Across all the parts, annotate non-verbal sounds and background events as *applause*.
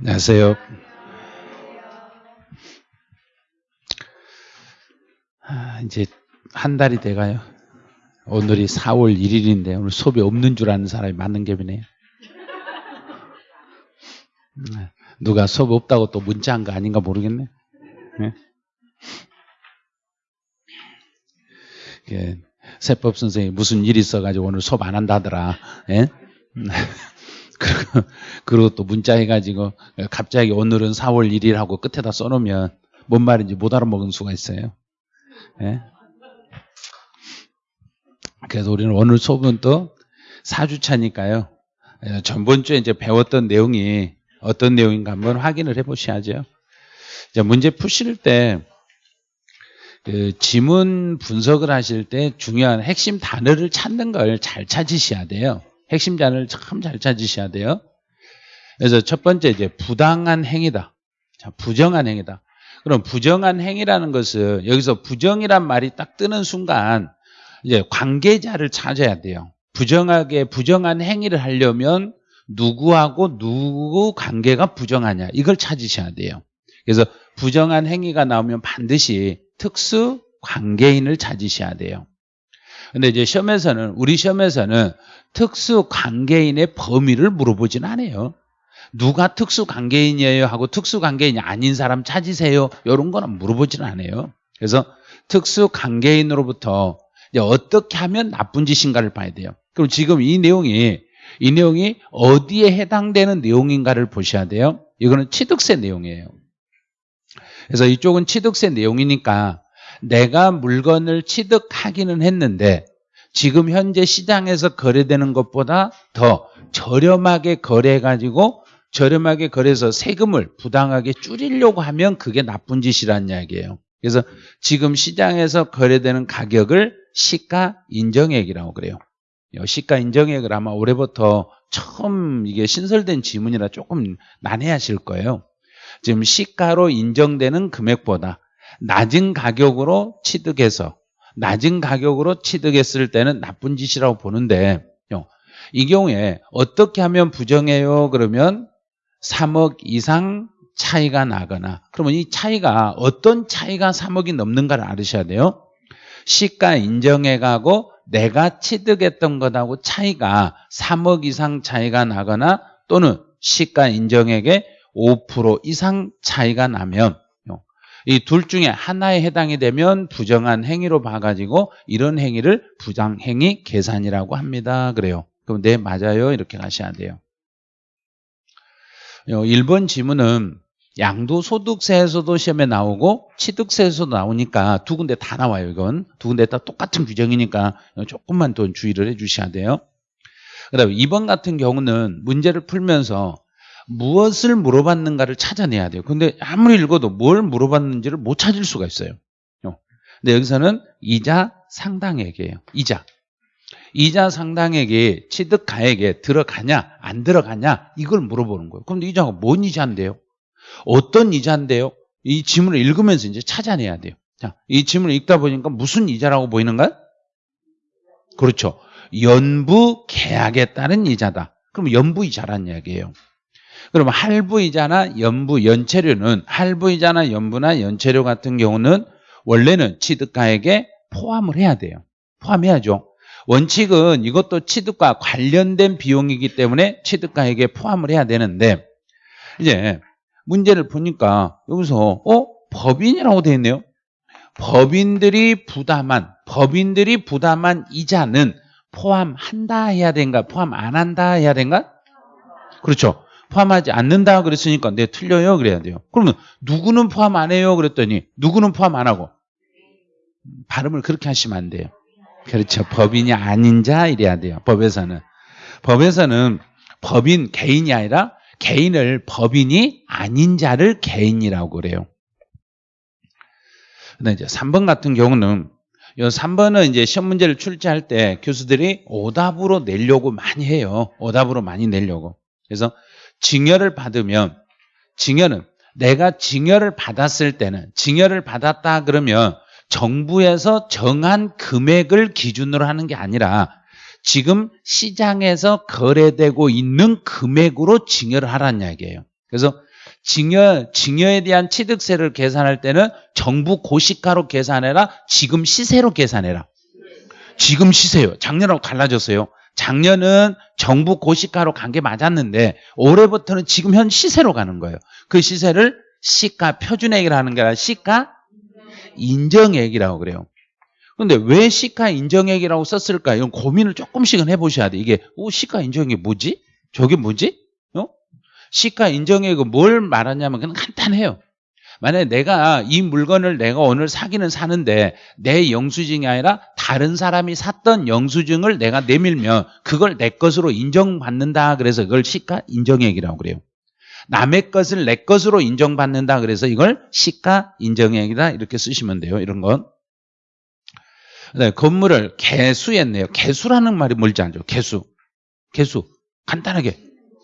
안녕하세요. 아, 이제 한 달이 돼가요. 오늘이 4월 1일인데 오늘 수업이 없는 줄 아는 사람이 많은 갭이네요. 누가 수업 없다고 또 문자한 거 아닌가 모르겠네. 네? 예, 세법 선생이 무슨 일 있어가지고 오늘 수업 안 한다더라. 예? *laughs* 그리고, 그리고 또 문자 해가지고 갑자기 오늘은 4월 1일 하고 끝에다 써놓으면 뭔 말인지 못 알아먹은 수가 있어요. 예? 그래서 우리는 오늘 수업은 또 4주차니까요. 예, 전번 주에 이제 배웠던 내용이 어떤 내용인가 한번 확인을 해 보셔야죠. 문제 푸실 때, 그 지문 분석을 하실 때 중요한 핵심 단어를 찾는 걸 잘 찾으셔야 돼요. 핵심 단어를 참잘 찾으셔야 돼요. 그래서 첫 번째 이제 부당한 행위다. 자, 부정한 행위다. 그럼 부정한 행위라는 것은 여기서 부정이란 말이 딱 뜨는 순간 이제 관계자를 찾아야 돼요. 부정하게 부정한 행위를 하려면 누구하고 누구 관계가 부정하냐 이걸 찾으셔야 돼요. 그래서 부정한 행위가 나오면 반드시 특수 관계인을 찾으셔야 돼요. 근데 이제 시험에서는 우리 시험에서는 특수 관계인의 범위를 물어보진 않아요. 누가 특수 관계인이에요 하고 특수 관계인이 아닌 사람 찾으세요. 이런 거는 물어보지는 않아요. 그래서 특수 관계인으로부터 어떻게 하면 나쁜 짓인가를 봐야 돼요. 그럼 지금 이 내용이 이 내용이 어디에 해당되는 내용인가를 보셔야 돼요. 이거는 취득세 내용이에요. 그래서 이쪽은 취득세 내용이니까 내가 물건을 취득하기는 했는데 지금 현재 시장에서 거래되는 것보다 더 저렴하게 거래해가지고 저렴하게 거래해서 세금을 부당하게 줄이려고 하면 그게 나쁜 짓이라는 이야기예요. 그래서 지금 시장에서 거래되는 가격을 시가 인정액이라고 그래요. 시가 인정액을 아마 올해부터 처음 이게 신설된 지문이라 조금 난해하실 거예요. 지금 시가로 인정되는 금액보다 낮은 가격으로 취득해서 낮은 가격으로 취득했을 때는 나쁜 짓이라고 보는데 이 경우에 어떻게 하면 부정해요? 그러면 3억 이상 차이가 나거나 그러면 이 차이가 어떤 차이가 3억이 넘는가를 알으셔야 돼요. 시가 인정액하고 내가 취득했던 것하고 차이가 3억 이상 차이가 나거나 또는 시가 인정액의 5% 이상 차이가 나면 이 둘 중에 하나에 해당이 되면 부정한 행위로 봐가지고 이런 행위를 부당행위 계산이라고 합니다. 그래요. 그럼 네 맞아요 이렇게 가셔야 돼요. 1번 어, 지문은 양도소득세에서도 시험에 나오고 취득세에서도 나오니까 두 군데 다 나와요 이건 두 군데 다 똑같은 규정이니까 조금만 더 주의를 해 주셔야 돼요 그 다음에 2번 같은 경우는 문제를 풀면서 무엇을 물어봤는가를 찾아내야 돼요. 근데 아무리 읽어도 뭘 물어봤는지를 못 찾을 수가 있어요. 어. 근데 여기서는 이자 상당액이에요. 이자. 이자 상당액이 취득가액에 들어가냐 안 들어가냐 이걸 물어보는 거예요. 그런데 이자가 뭔 이자인데요? 어떤 이자인데요? 이 지문을 읽으면서 이제 찾아내야 돼요. 자, 이 지문을 읽다 보니까 무슨 이자라고 보이는가? 그렇죠. 연부 계약에 따른 이자다. 그럼 연부 이자란 이야기예요. 그럼 할부이자나 연부, 연체료는 할부이자나 연부나 연체료 같은 경우는 원래는 취득가액에 포함을 해야 돼요. 포함해야죠. 원칙은 이것도 취득과 관련된 비용이기 때문에 취득가액에 포함을 해야 되는데 이제 문제를 보니까 여기서 어? 법인이라고 되어 있네요. 법인들이 부담한 법인들이 부담한 이자는 포함한다 해야 되는가 포함 안 한다 해야 되는가 그렇죠. 포함하지 않는다 그랬으니까 네 틀려요 그래야 돼요. 그러면 누구는 포함 안 해요 그랬더니 누구는 포함 안 하고 발음을 그렇게 하시면 안 돼요. 그렇죠. 법인이 아닌 자 이래야 돼요. 법에서는 법에서는 법인 개인이 아니라 개인을 법인이 아닌 자를 개인이라고 그래요. 근데 이제 3번 같은 경우는 이 3번은 이제 시험 문제를 출제할 때 교수들이 오답으로 내려고 많이 해요. 오답으로 많이 내려고. 그래서 증여를 받으면 증여는 내가 증여를 받았을 때는 증여를 받았다 그러면 정부에서 정한 금액을 기준으로 하는 게 아니라 지금 시장에서 거래되고 있는 금액으로 증여를 하라는 이야기예요. 그래서 증여, 증여에 대한 취득세를 계산할 때는 정부 고시가로 계산해라. 지금 시세로 계산해라. 지금 시세요. 작년하고 달라졌어요. 작년은 정부 고시가로 간 게 맞았는데 올해부터는 지금 현 시세로 가는 거예요. 그 시세를 시가 표준액이라는 게 아니라 시가 인정액이라고 그래요. 근데 왜 시가 인정액이라고 썼을까? 이런 고민을 조금씩은 해보셔야 돼. 이게 오 시가 인정액이 뭐지? 저게 뭐지? 어? 시가 인정액은 뭘 말하냐면 그냥 간단해요. 만약에 내가 이 물건을 내가 오늘 사기는 사는데 내 영수증이 아니라 다른 사람이 샀던 영수증을 내가 내밀면 그걸 내 것으로 인정받는다 그래서 그걸 시가 인정액이라고 그래요. 남의 것을 내 것으로 인정받는다 그래서 이걸 시가 인정액이다 이렇게 쓰시면 돼요. 이런 건. 네, 건물을 개수했네요. 개수라는 말이 뭘지 알죠? 개수. 개수. 간단하게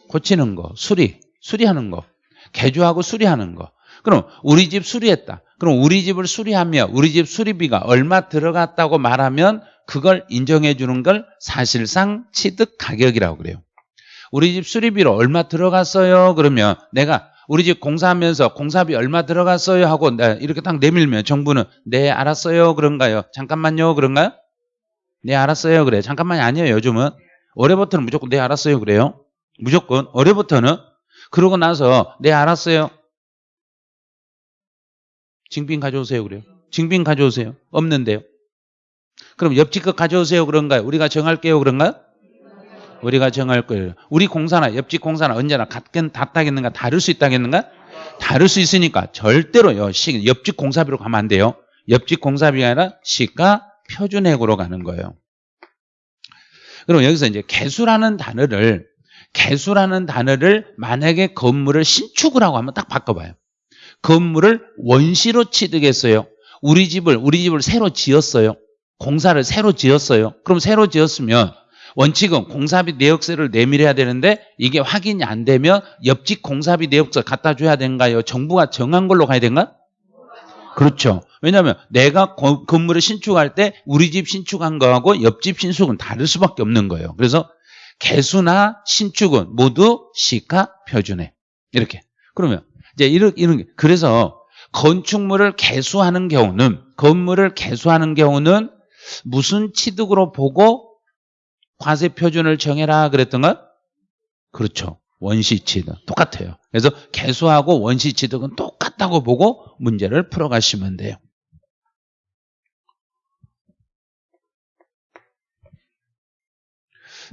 고치는 거, 수리, 수리하는 거. 개조하고 수리하는 거. 그럼 우리 집 수리했다. 그럼 우리 집을 수리하며 우리 집 수리비가 얼마 들어갔다고 말하면 그걸 인정해 주는 걸 사실상 취득 가격이라고 그래요. 우리 집 수리비로 얼마 들어갔어요? 그러면 내가 우리 집 공사하면서 공사비 얼마 들어갔어요? 하고 이렇게 딱 내밀면 정부는 네 알았어요 그런가요? 잠깐만요 그런가요? 네 알았어요 그래 잠깐만이 아니에요 요즘은 올해부터는 무조건 네 알았어요 그래요 무조건 올해부터는 그러고 나서 네 알았어요 징빙 가져오세요 그래요. 징빙 가져오세요. 없는데요. 그럼 옆집 거 가져오세요 그런가요? 우리가 정할게요 그런가요? 우리가 정할 거예요. 우리 공사나 옆집 공사나 언제나 같긴 같다겠는가 다를 수 있다겠는가? 다를 수 있으니까 절대로요. 시, 옆집 공사비로 가면 안 돼요. 옆집 공사비가 아니라 시가 표준액으로 가는 거예요. 그럼 여기서 이제 개수라는 단어를 개수라는 단어를 만약에 건물을 신축을 하고 하면 딱 바꿔봐요. 건물을 원시로 취득했어요. 우리 집을 우리 집을 새로 지었어요. 공사를 새로 지었어요. 그럼 새로 지었으면 원칙은 공사비 내역서를 내밀어야 되는데 이게 확인이 안 되면 옆집 공사비 내역서 갖다 줘야 되는가요? 정부가 정한 걸로 가야 되는가? 그렇죠. 왜냐하면 내가 건물을 신축할 때 우리 집 신축한 거하고 옆집 신축은 다를 수밖에 없는 거예요. 그래서 개수나 신축은 모두 시가 표준에 이렇게. 그러면 이제 이런, 이런, 그래서 건축물을 개수하는 경우는, 건물을 개수하는 경우는 무슨 취득으로 보고 과세 표준을 정해라 그랬던가? 그렇죠. 원시 취득. 똑같아요. 그래서 개수하고 원시 취득은 똑같다고 보고 문제를 풀어가시면 돼요.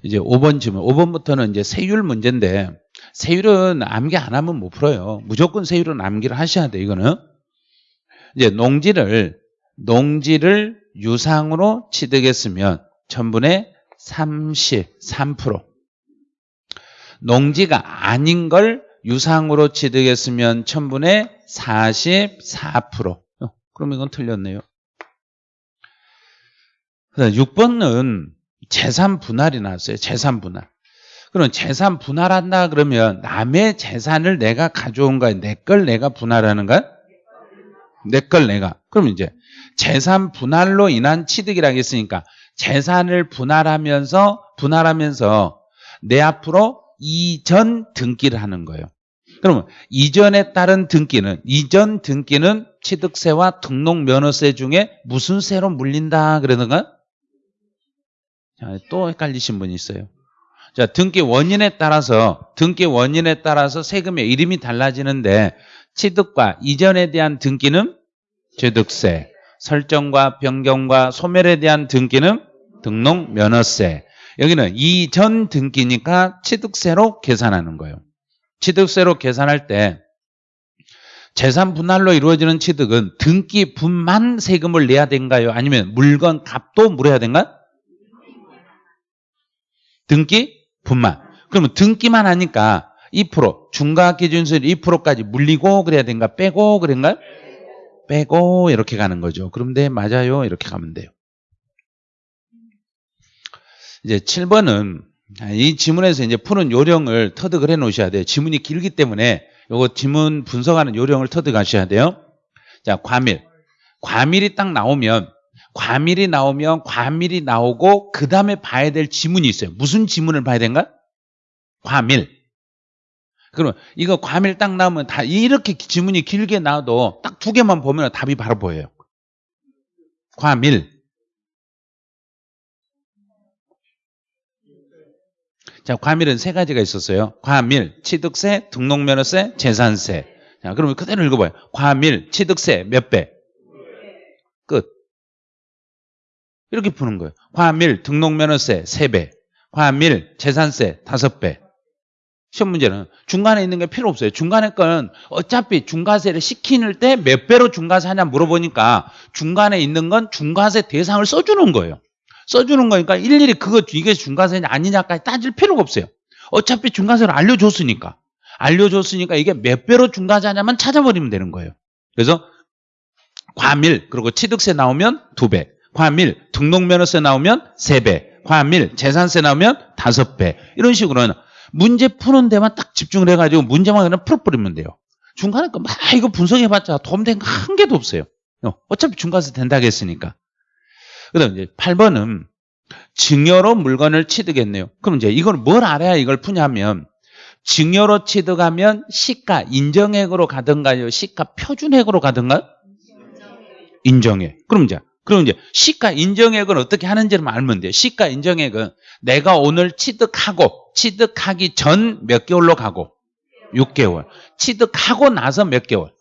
이제 5번 질문. 5번부터는 이제 세율 문제인데 세율은 암기 안 하면 못 풀어요. 무조건 세율은 암기를 하셔야 돼, 이거는. 이제 농지를, 농지를 유상으로 취득했으면 천분의 33%. 농지가 아닌 걸 유상으로 취득했으면 천분의 44%. 어, 그럼 이건 틀렸네요. 6번은 재산 분할이 나왔어요. 재산 분할. 그럼 재산 분할한다 그러면 남의 재산을 내가 가져온 거야? 내 걸 내가 분할하는 거야? 내 걸 내가. 그럼 이제 재산 분할로 인한 취득이라고 했으니까 재산을 분할하면서 분할하면서 내 앞으로 이전 등기를 하는 거예요. 그러면 이전에 따른 등기는 이전 등기는 취득세와 등록면허세 중에 무슨 세로 물린다 그러는가? 또 헷갈리신 분이 있어요. 자, 등기 원인에 따라서 등기 원인에 따라서 세금의 이름이 달라지는데 취득과 이전에 대한 등기는 취득세, 설정과 변경과 소멸에 대한 등기는 등록 면허세. 여기는 이전 등기니까 취득세로 계산하는 거예요. 취득세로 계산할 때 재산 분할로 이루어지는 취득은 등기분만 세금을 내야 된가요? 아니면 물건 값도 물어야 된가? 등기 분만. 그러면 등기만 하니까 2% 중과 기준세율 2%까지 물리고 그래야 된가 빼고 그런가 빼고 이렇게 가는 거죠. 네 맞아요 이렇게 가면 돼요. 이제 7번은 이 지문에서 이제 푸는 요령을 터득을 해 놓으셔야 돼요. 지문이 길기 때문에 요거 지문 분석하는 요령을 터득하셔야 돼요. 자, 과밀. 과밀이 딱 나오면 과밀이 나오면 과밀이 나오고 그 다음에 봐야 될 지문이 있어요. 무슨 지문을 봐야 되는가? 과밀. 그러면 이거 과밀 딱 나오면 다 이렇게 지문이 길게 나와도 딱 두 개만 보면 답이 바로 보여요. 과밀. 자, 과밀은 세 가지가 있었어요. 과밀, 취득세, 등록면허세, 재산세. 자, 그러면 그대로 읽어봐요. 과밀, 취득세 몇 배? 끝. 이렇게 푸는 거예요. 과밀, 등록면허세 세 배. 과밀, 재산세 다섯 배. 시험 문제는 중간에 있는 게 필요 없어요. 중간에 건 어차피 중과세를 시키는 때 몇 배로 중과세 하냐 물어보니까 중간에 있는 건 중과세 대상을 써주는 거예요. 써주는 거니까 일일이 그거 이게 중과세냐 아니냐까지 따질 필요가 없어요. 어차피 중과세를 알려줬으니까. 알려줬으니까 이게 몇 배로 중과세 하냐만 찾아버리면 되는 거예요. 그래서 과밀 그리고 취득세 나오면 두 배, 과밀 등록면허세 나오면 세 배, 과밀 재산세 나오면 다섯 배 이런 식으로는 문제 푸는 데만 딱 집중을 해가지고 문제만 그냥 풀어버리면 돼요. 중간에 거막 이거 분석해봤자 도움된 거 한 개도 없어요. 어, 어차피 중과세 된다고 했으니까. 그 다음 이제 8번은 증여로 물건을 취득했네요. 그럼 이제 이걸 뭘 알아야 이걸 푸냐면 증여로 취득하면 시가 인정액으로 가든가요? 시가 표준액으로 가든가요? 인정액. 그럼 이제 그럼 이제 시가 인정액은 어떻게 하는지를 알면 돼요. 시가 인정액은 내가 오늘 취득하고 취득하기 전 몇 개월로 가고 6개월. 취득하고 나서 몇 개월?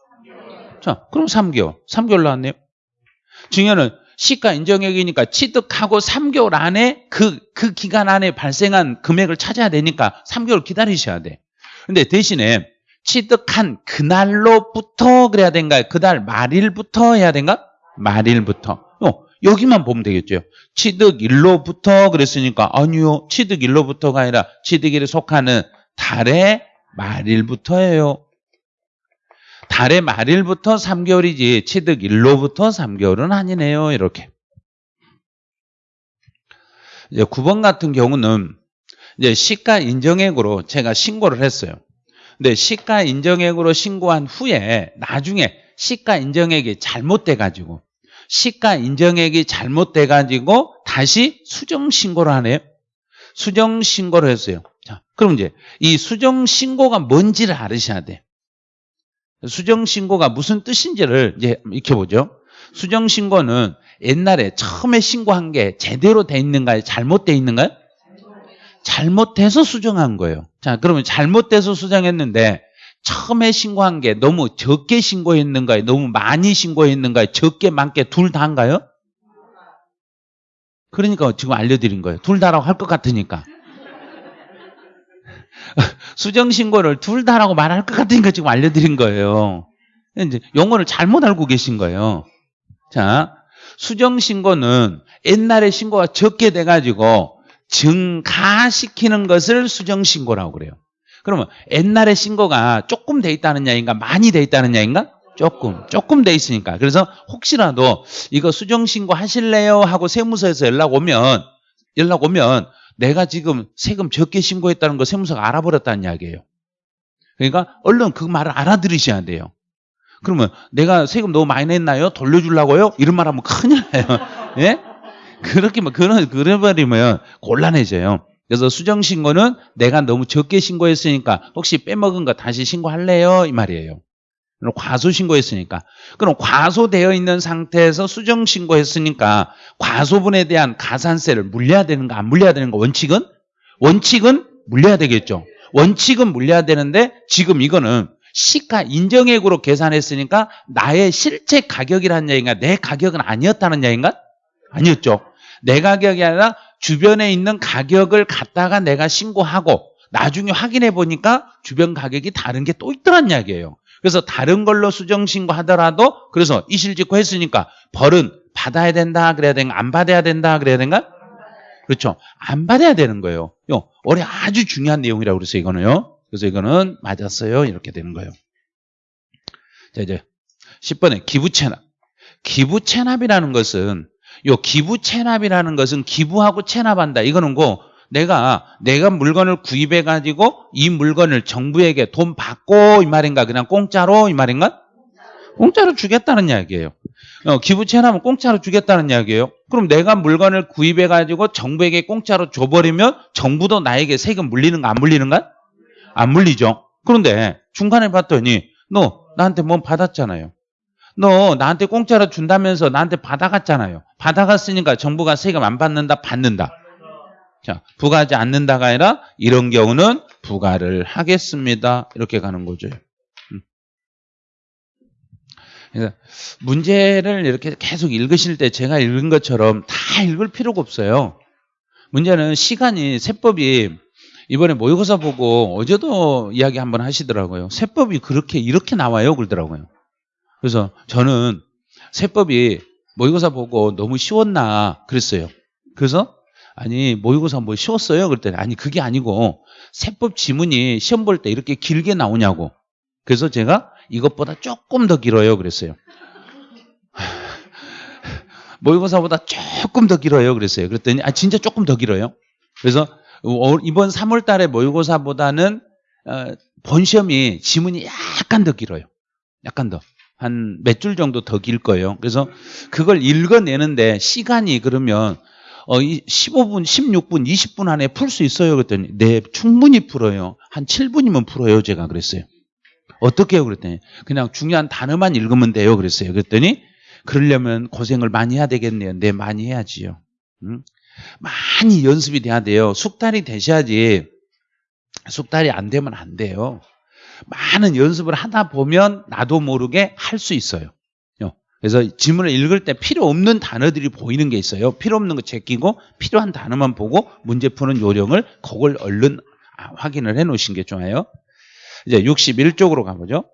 자, 그럼 3개월. 3개월 나왔네요. 증여는 시가 인정액이니까 취득하고 3개월 안에 그, 그 기간 안에 발생한 금액을 찾아야 되니까 3개월 기다리셔야 돼. 근데 대신에 취득한 그날로부터 그래야 된가요? 그날 말일부터 해야 된가? 말일부터. 어, 여기만 보면 되겠죠. 취득일로부터 그랬으니까 아니요. 취득일로부터가 아니라 취득일에 속하는 달의 말일부터예요. 달의 말일부터 3개월이지 취득일로부터 3개월은 아니네요. 이렇게. 이제 9번 같은 경우는 이제 시가 인정액으로 제가 신고를 했어요. 근데 시가 인정액으로 신고한 후에 나중에 시가 인정액이 잘못돼 가지고 시가 인정액이 잘못돼 가지고 다시 수정 신고를 하네요. 수정 신고를 했어요. 자, 그럼 이제 이 수정 신고가 뭔지를 알으셔야 돼. 수정 신고가 무슨 뜻인지를 이제 익혀보죠. 수정 신고는 옛날에 처음에 신고한 게 제대로 돼 있는가요? 잘못돼 있는가요? 잘못해서 수정한 거예요. 자, 그러면 잘못돼서 수정했는데 처음에 신고한 게 너무 적게 신고했는가요? 너무 많이 신고했는가요? 적게 많게 둘 다인가요? 그러니까 지금 알려드린 거예요. 둘 다라고 할 것 같으니까. *laughs* 수정 신고를 둘 다라고 말할 것 같으니까 지금 알려드린 거예요. 이제 용어를 잘못 알고 계신 거예요. 자, 수정 신고는 옛날에 신고가 적게 돼가지고 증가시키는 것을 수정 신고라고 그래요. 그러면 옛날에 신고가 조금 돼 있다는 야인가 많이 돼 있다는 야인가? 조금 조금 돼 있으니까 그래서 혹시라도 이거 수정 신고 하실래요 하고 세무서에서 연락 오면 연락 오면 내가 지금 세금 적게 신고했다는 거 세무서가 알아버렸다는 이야기예요. 그러니까 얼른 그 말을 알아들으셔야 돼요. 그러면 내가 세금 너무 많이 냈나요? 돌려주려고요? 이런 말 하면 큰일 나요. *laughs* 예? 그렇게, 그런, 그래 버리면 곤란해져요. 그래서 수정 신고는 내가 너무 적게 신고했으니까 혹시 빼먹은 거 다시 신고할래요? 이 말이에요. 과소 신고했으니까. 그럼 과소되어 있는 상태에서 수정 신고했으니까 과소분에 대한 가산세를 물려야 되는가 안 물려야 되는가 원칙은? 원칙은 물려야 되겠죠. 원칙은 물려야 되는데 지금 이거는 시가 인정액으로 계산했으니까 나의 실제 가격이라는 얘기인가 내 가격은 아니었다는 얘기인가? 아니었죠. 내 가격이 아니라 주변에 있는 가격을 갖다가 내가 신고하고 나중에 확인해 보니까 주변 가격이 다른 게 또 있더란 이야기예요. 그래서 다른 걸로 수정 신고하더라도 그래서 이실직고 했으니까 벌은 받아야 된다 그래야 되는가 안 받아야 된다 그래야 되는가? 그렇죠. 안 받아야 되는 거예요. 요 올해 아주 중요한 내용이라고 그래서 이거는요. 그래서 이거는 맞았어요. 이렇게 되는 거예요. 자 이제 10번에 기부 체납. 기부 체납이라는 것은 요 기부 체납이라는 것은 기부하고 체납한다. 이거는 고 내가 내가 물건을 구입해 가지고 이 물건을 정부에게 돈 받고 이 말인가 그냥 공짜로 이 말인가? 공짜로 주겠다는 이야기예요. 어, 기부 체납은 공짜로 주겠다는 이야기예요. 그럼 내가 물건을 구입해 가지고 정부에게 공짜로 줘버리면 정부도 나에게 세금 물리는가 안 물리는가? 안 물리죠. 그런데 중간에 봤더니 너 나한테 뭐 받았잖아요. 너 나한테 공짜로 준다면서 나한테 받아갔잖아요. 받아갔으니까 정부가 세금 안 받는다, 받는다. 자, 부과하지 않는다가 아니라 이런 경우는 부과를 하겠습니다. 이렇게 가는 거죠. 음. 그래서 문제를 이렇게 계속 읽으실 때 제가 읽은 것처럼 다 읽을 필요가 없어요. 문제는 시간이 세법이 이번에 모의고사 보고 어제도 이야기 한번 하시더라고요. 세법이 그렇게 이렇게 나와요 그러더라고요. 그래서 저는 세법이 모의고사 보고 너무 쉬웠나 그랬어요. 그래서 아니 모의고사 뭐 쉬웠어요? 그랬더니 아니 그게 아니고 세법 지문이 시험 볼 때 이렇게 길게 나오냐고. 그래서 제가 이것보다 조금 더 길어요 그랬어요. *laughs* 모의고사보다 조금 더 길어요 그랬어요. 그랬더니 아 진짜 조금 더 길어요. 그래서 어, 이번 3월 달에 모의고사보다는 어, 본 시험이 지문이 약간 더 길어요. 약간 더. 한 몇 줄 정도 더 길 거예요. 그래서 그걸 읽어내는데 시간이 그러면 어, 15분, 16분, 20분 안에 풀 수 있어요. 그랬더니 네, 충분히 풀어요. 한 7분이면 풀어요. 제가 그랬어요. 어떻게 해요? 그랬더니 그냥 중요한 단어만 읽으면 돼요. 그랬어요. 그랬더니 그러려면 고생을 많이 해야 되겠네요. 네, 많이 해야지요. 음? 많이 연습이 돼야 돼요. 숙달이 되셔야지 숙달이 안 되면 안 돼요. 많은 연습을 하다 보면 나도 모르게 할 수 있어요. 그래서 지문을 읽을 때 필요 없는 단어들이 보이는 게 있어요. 필요 없는 거 제끼고 필요한 단어만 보고 문제 푸는 요령을 그걸 얼른 아, 확인을 해 놓으신 게 좋아요. 이제 61쪽으로 가보죠.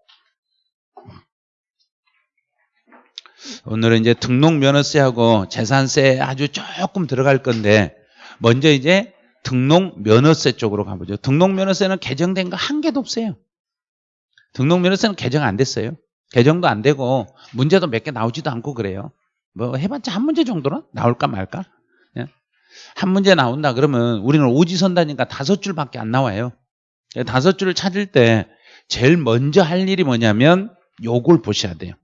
오늘은 이제 등록면허세하고 재산세 아주 조금 들어갈 건데 먼저 이제 등록면허세 쪽으로 가보죠. 등록면허세는 개정된 거 한 개도 없어요. 등록면허세는 개정 안 됐어요. 개정도 안 되고 문제도 몇 개 나오지도 않고 그래요. 뭐 해봤자 한 문제 정도는 나올까 말까? 예? 한 문제 나온다 그러면 우리는 오지선다니까 다섯 줄밖에 안 나와요. 다섯 줄을 찾을 때 제일 먼저 할 일이 뭐냐면 요걸 보셔야 돼요.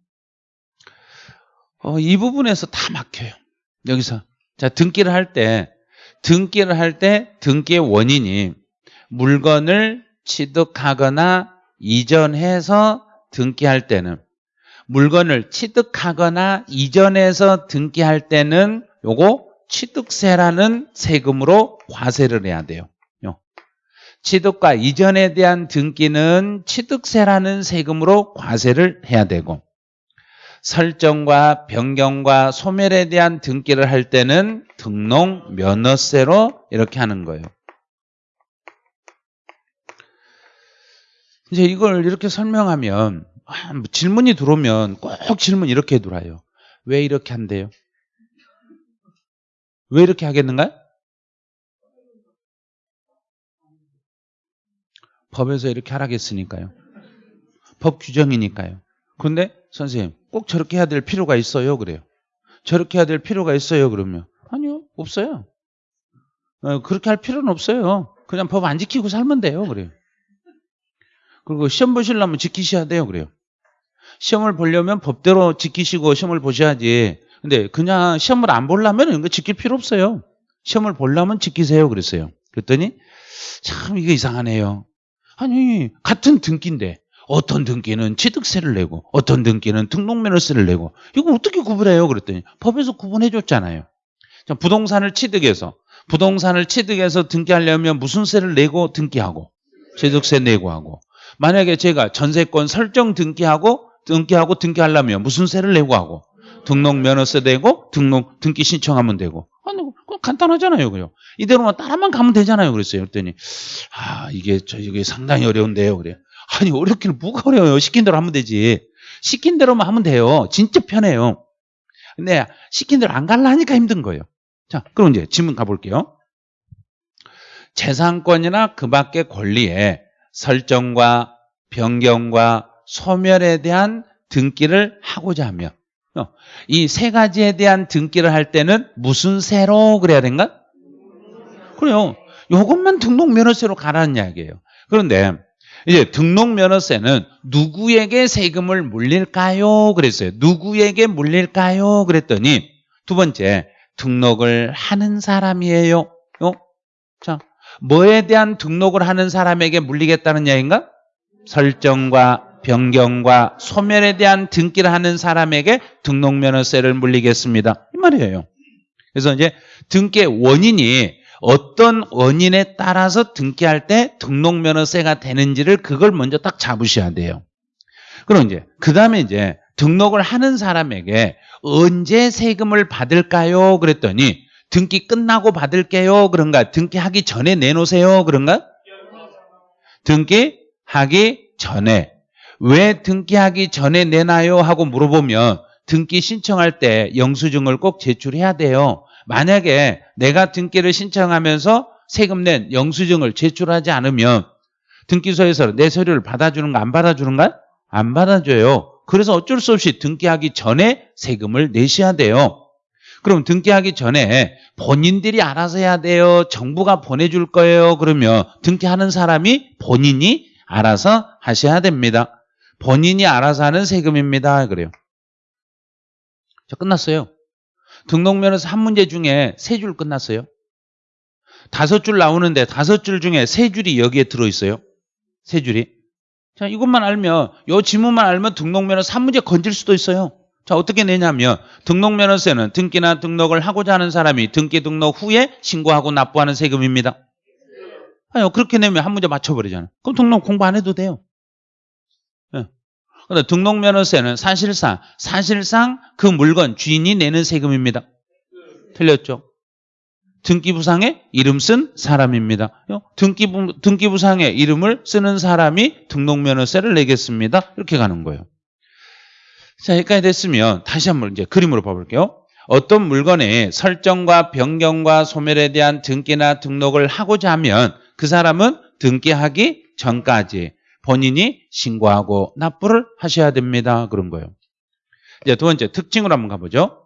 어, 이 부분에서 다 막혀요. 여기서 자 등기를 할 때 등기를 할 때 등기의 원인이 물건을 취득하거나 이전해서 등기할 때는 물건을 취득하거나 이전해서 등기할 때는 요거 취득세라는 세금으로 과세를 해야 돼요. 취득과 이전에 대한 등기는 취득세라는 세금으로 과세를 해야 되고 설정과 변경과 소멸에 대한 등기를 할 때는 등록 면허세로 이렇게 하는 거예요. 이제 이걸 이렇게 설명하면 아, 뭐 질문이 들어오면 꼭 질문 이렇게 들어와요. 왜 이렇게 한대요? 왜 이렇게 하겠는가요? 법에서 이렇게 하라겠으니까요. 법 규정이니까요. 그런데 선생님 꼭 저렇게 해야 될 필요가 있어요. 그래요. 저렇게 해야 될 필요가 있어요. 그러면 아니요 없어요. 어, 그렇게 할 필요는 없어요. 그냥 법 안 지키고 살면 돼요. 그래요. 그리고 시험 보시려면 지키셔야 돼요. 그래요. 시험을 보려면 법대로 지키시고 시험을 보셔야지. 근데 그냥 시험을 안 보려면 이거 지킬 필요 없어요. 시험을 보려면 지키세요. 그랬어요. 그랬더니 참 이게 이상하네요. 아니 같은 등기인데 어떤 등기는 취득세를 내고 어떤 등기는 등록면허세를 내고 이거 어떻게 구분해요? 그랬더니 법에서 구분해 줬잖아요. 부동산을 취득해서 부동산을 취득해서 등기하려면 무슨 세를 내고 등기하고 취득세 내고 하고 만약에 제가 전세권 설정 등기하고 등기하고 등기하려면 무슨 세를 내고 하고? 등록 면허세 내고 등록 등기 신청하면 되고. 아니 간단하잖아요 그요 이대로만 따라만 가면 되잖아요 그랬어요. 그랬더니 아 이게 저 이게 상당히 어려운데요 그래 아니 어렵기는 뭐가 어려워요? 시킨 대로 하면 되지. 시킨 대로만 하면 돼요. 진짜 편해요. 근데 시킨 대로 안 갈라니까 힘든 거예요. 자 그럼 이제 질문 가볼게요. 재산권이나 그 밖의 권리에 설정과 변경과 소멸에 대한 등기를 하고자 하면 어, 이세 가지에 대한 등기를 할 때는 무슨 세로 그래야 된가? 그래요. 이것만 등록면허세로 가라는 이야기예요. 그런데 이제 등록면허세는 누구에게 세금을 물릴까요? 그랬어요. 누구에게 물릴까요? 그랬더니 두 번째 등록을 하는 사람이에요. 어? 자, 뭐에 대한 등록을 하는 사람에게 물리겠다는 이야기인가? 설정과 변경과 소멸에 대한 등기를 하는 사람에게 등록면허세를 물리겠습니다. 이 말이에요. 그래서 이제 등기의 원인이 어떤 원인에 따라서 등기할 때 등록면허세가 되는지를 그걸 먼저 딱 잡으셔야 돼요. 그럼 이제 그 다음에 이제 등록을 하는 사람에게 언제 세금을 받을까요? 그랬더니 등기 끝나고 받을게요. 그런가? 등기 하기 전에 내놓으세요. 그런가? 등기 하기 전에 왜 등기하기 전에 내놔요? 하고 물어보면 등기 신청할 때 영수증을 꼭 제출해야 돼요. 만약에 내가 등기를 신청하면서 세금 낸 영수증을 제출하지 않으면 등기소에서 내 서류를 받아주는 거안 받아주는가? 안 받아줘요. 그래서 어쩔 수 없이 등기하기 전에 세금을 내셔야 돼요. 그럼 등기하기 전에 본인들이 알아서 해야 돼요. 정부가 보내줄 거예요. 그러면 등기하는 사람이 본인이 알아서 하셔야 됩니다. 본인이 알아서 하는 세금입니다. 그래요. 자, 끝났어요. 등록면허서 한 문제 중에 세 줄 끝났어요. 다섯 줄 나오는데 다섯 줄 중에 세 줄이 여기에 들어있어요. 세 줄이. 자, 이것만 알면, 요 지문만 알면 등록면허서 한 문제 건질 수도 있어요. 자, 어떻게 내냐면, 등록면허세는 등기나 등록을 하고자 하는 사람이 등기 등록 후에 신고하고 납부하는 세금입니다. 아니요, 그렇게 내면 한 문제 맞춰버리잖아요. 그럼 등록 공부 안 해도 돼요. 예. 근데 등록면허세는 사실상, 사실상 그 물건 주인이 내는 세금입니다. 틀렸죠? 등기부상에 이름 쓴 사람입니다. 등기부, 등기부상에 이름을 쓰는 사람이 등록면허세를 내겠습니다. 이렇게 가는 거예요. 자, 여기까지 됐으면 다시 한번 이제 그림으로 봐볼게요. 어떤 물건의 설정과 변경과 소멸에 대한 등기나 등록을 하고자 하면 그 사람은 등기하기 전까지 본인이 신고하고 납부를 하셔야 됩니다. 그런 거예요. 이제 두 번째 특징으로 한번 가보죠.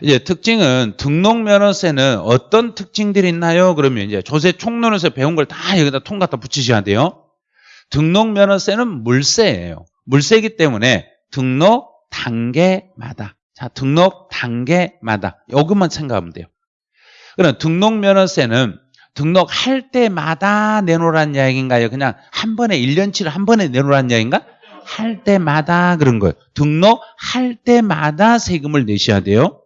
이제 특징은 등록면허세는 어떤 특징들이 있나요? 그러면 이제 조세 총론에서 배운 걸 다 여기다 통 갖다 붙이셔야 돼요. 등록면허세는 물세예요. 물세이기 때문에 등록 단계마다 자 등록 단계마다 요것만 생각하면 돼요. 그럼 등록 면허세는 등록할 때마다 내놓으라는 이야기인가요? 그냥 한 번에 1년치를 한 번에 내놓으라는 이야기인가? 할 때마다 그런 거예요. 등록할 때마다 세금을 내셔야 돼요.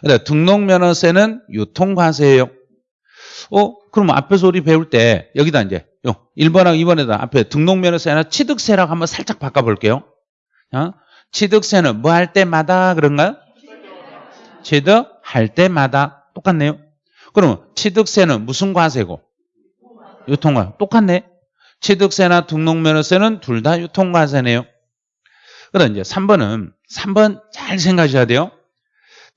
근데 등록면허세는 유통과세예요. 어, 그럼 앞에서 우리 배울 때 여기다 이제 1번하고 2번에다 앞에 등록면허세나 취득세라고 한번 살짝 바꿔볼게요. 어? 취득세는 뭐 할 때마다 그런가요? 취득할 때마다 똑같네요. 그러면 취득세는 무슨 과세고? 유통과 똑같네. 취득세나 등록면허세는 둘 다 유통과세네요. 그다음 이제 3번은 3번 잘 생각하셔야 돼요.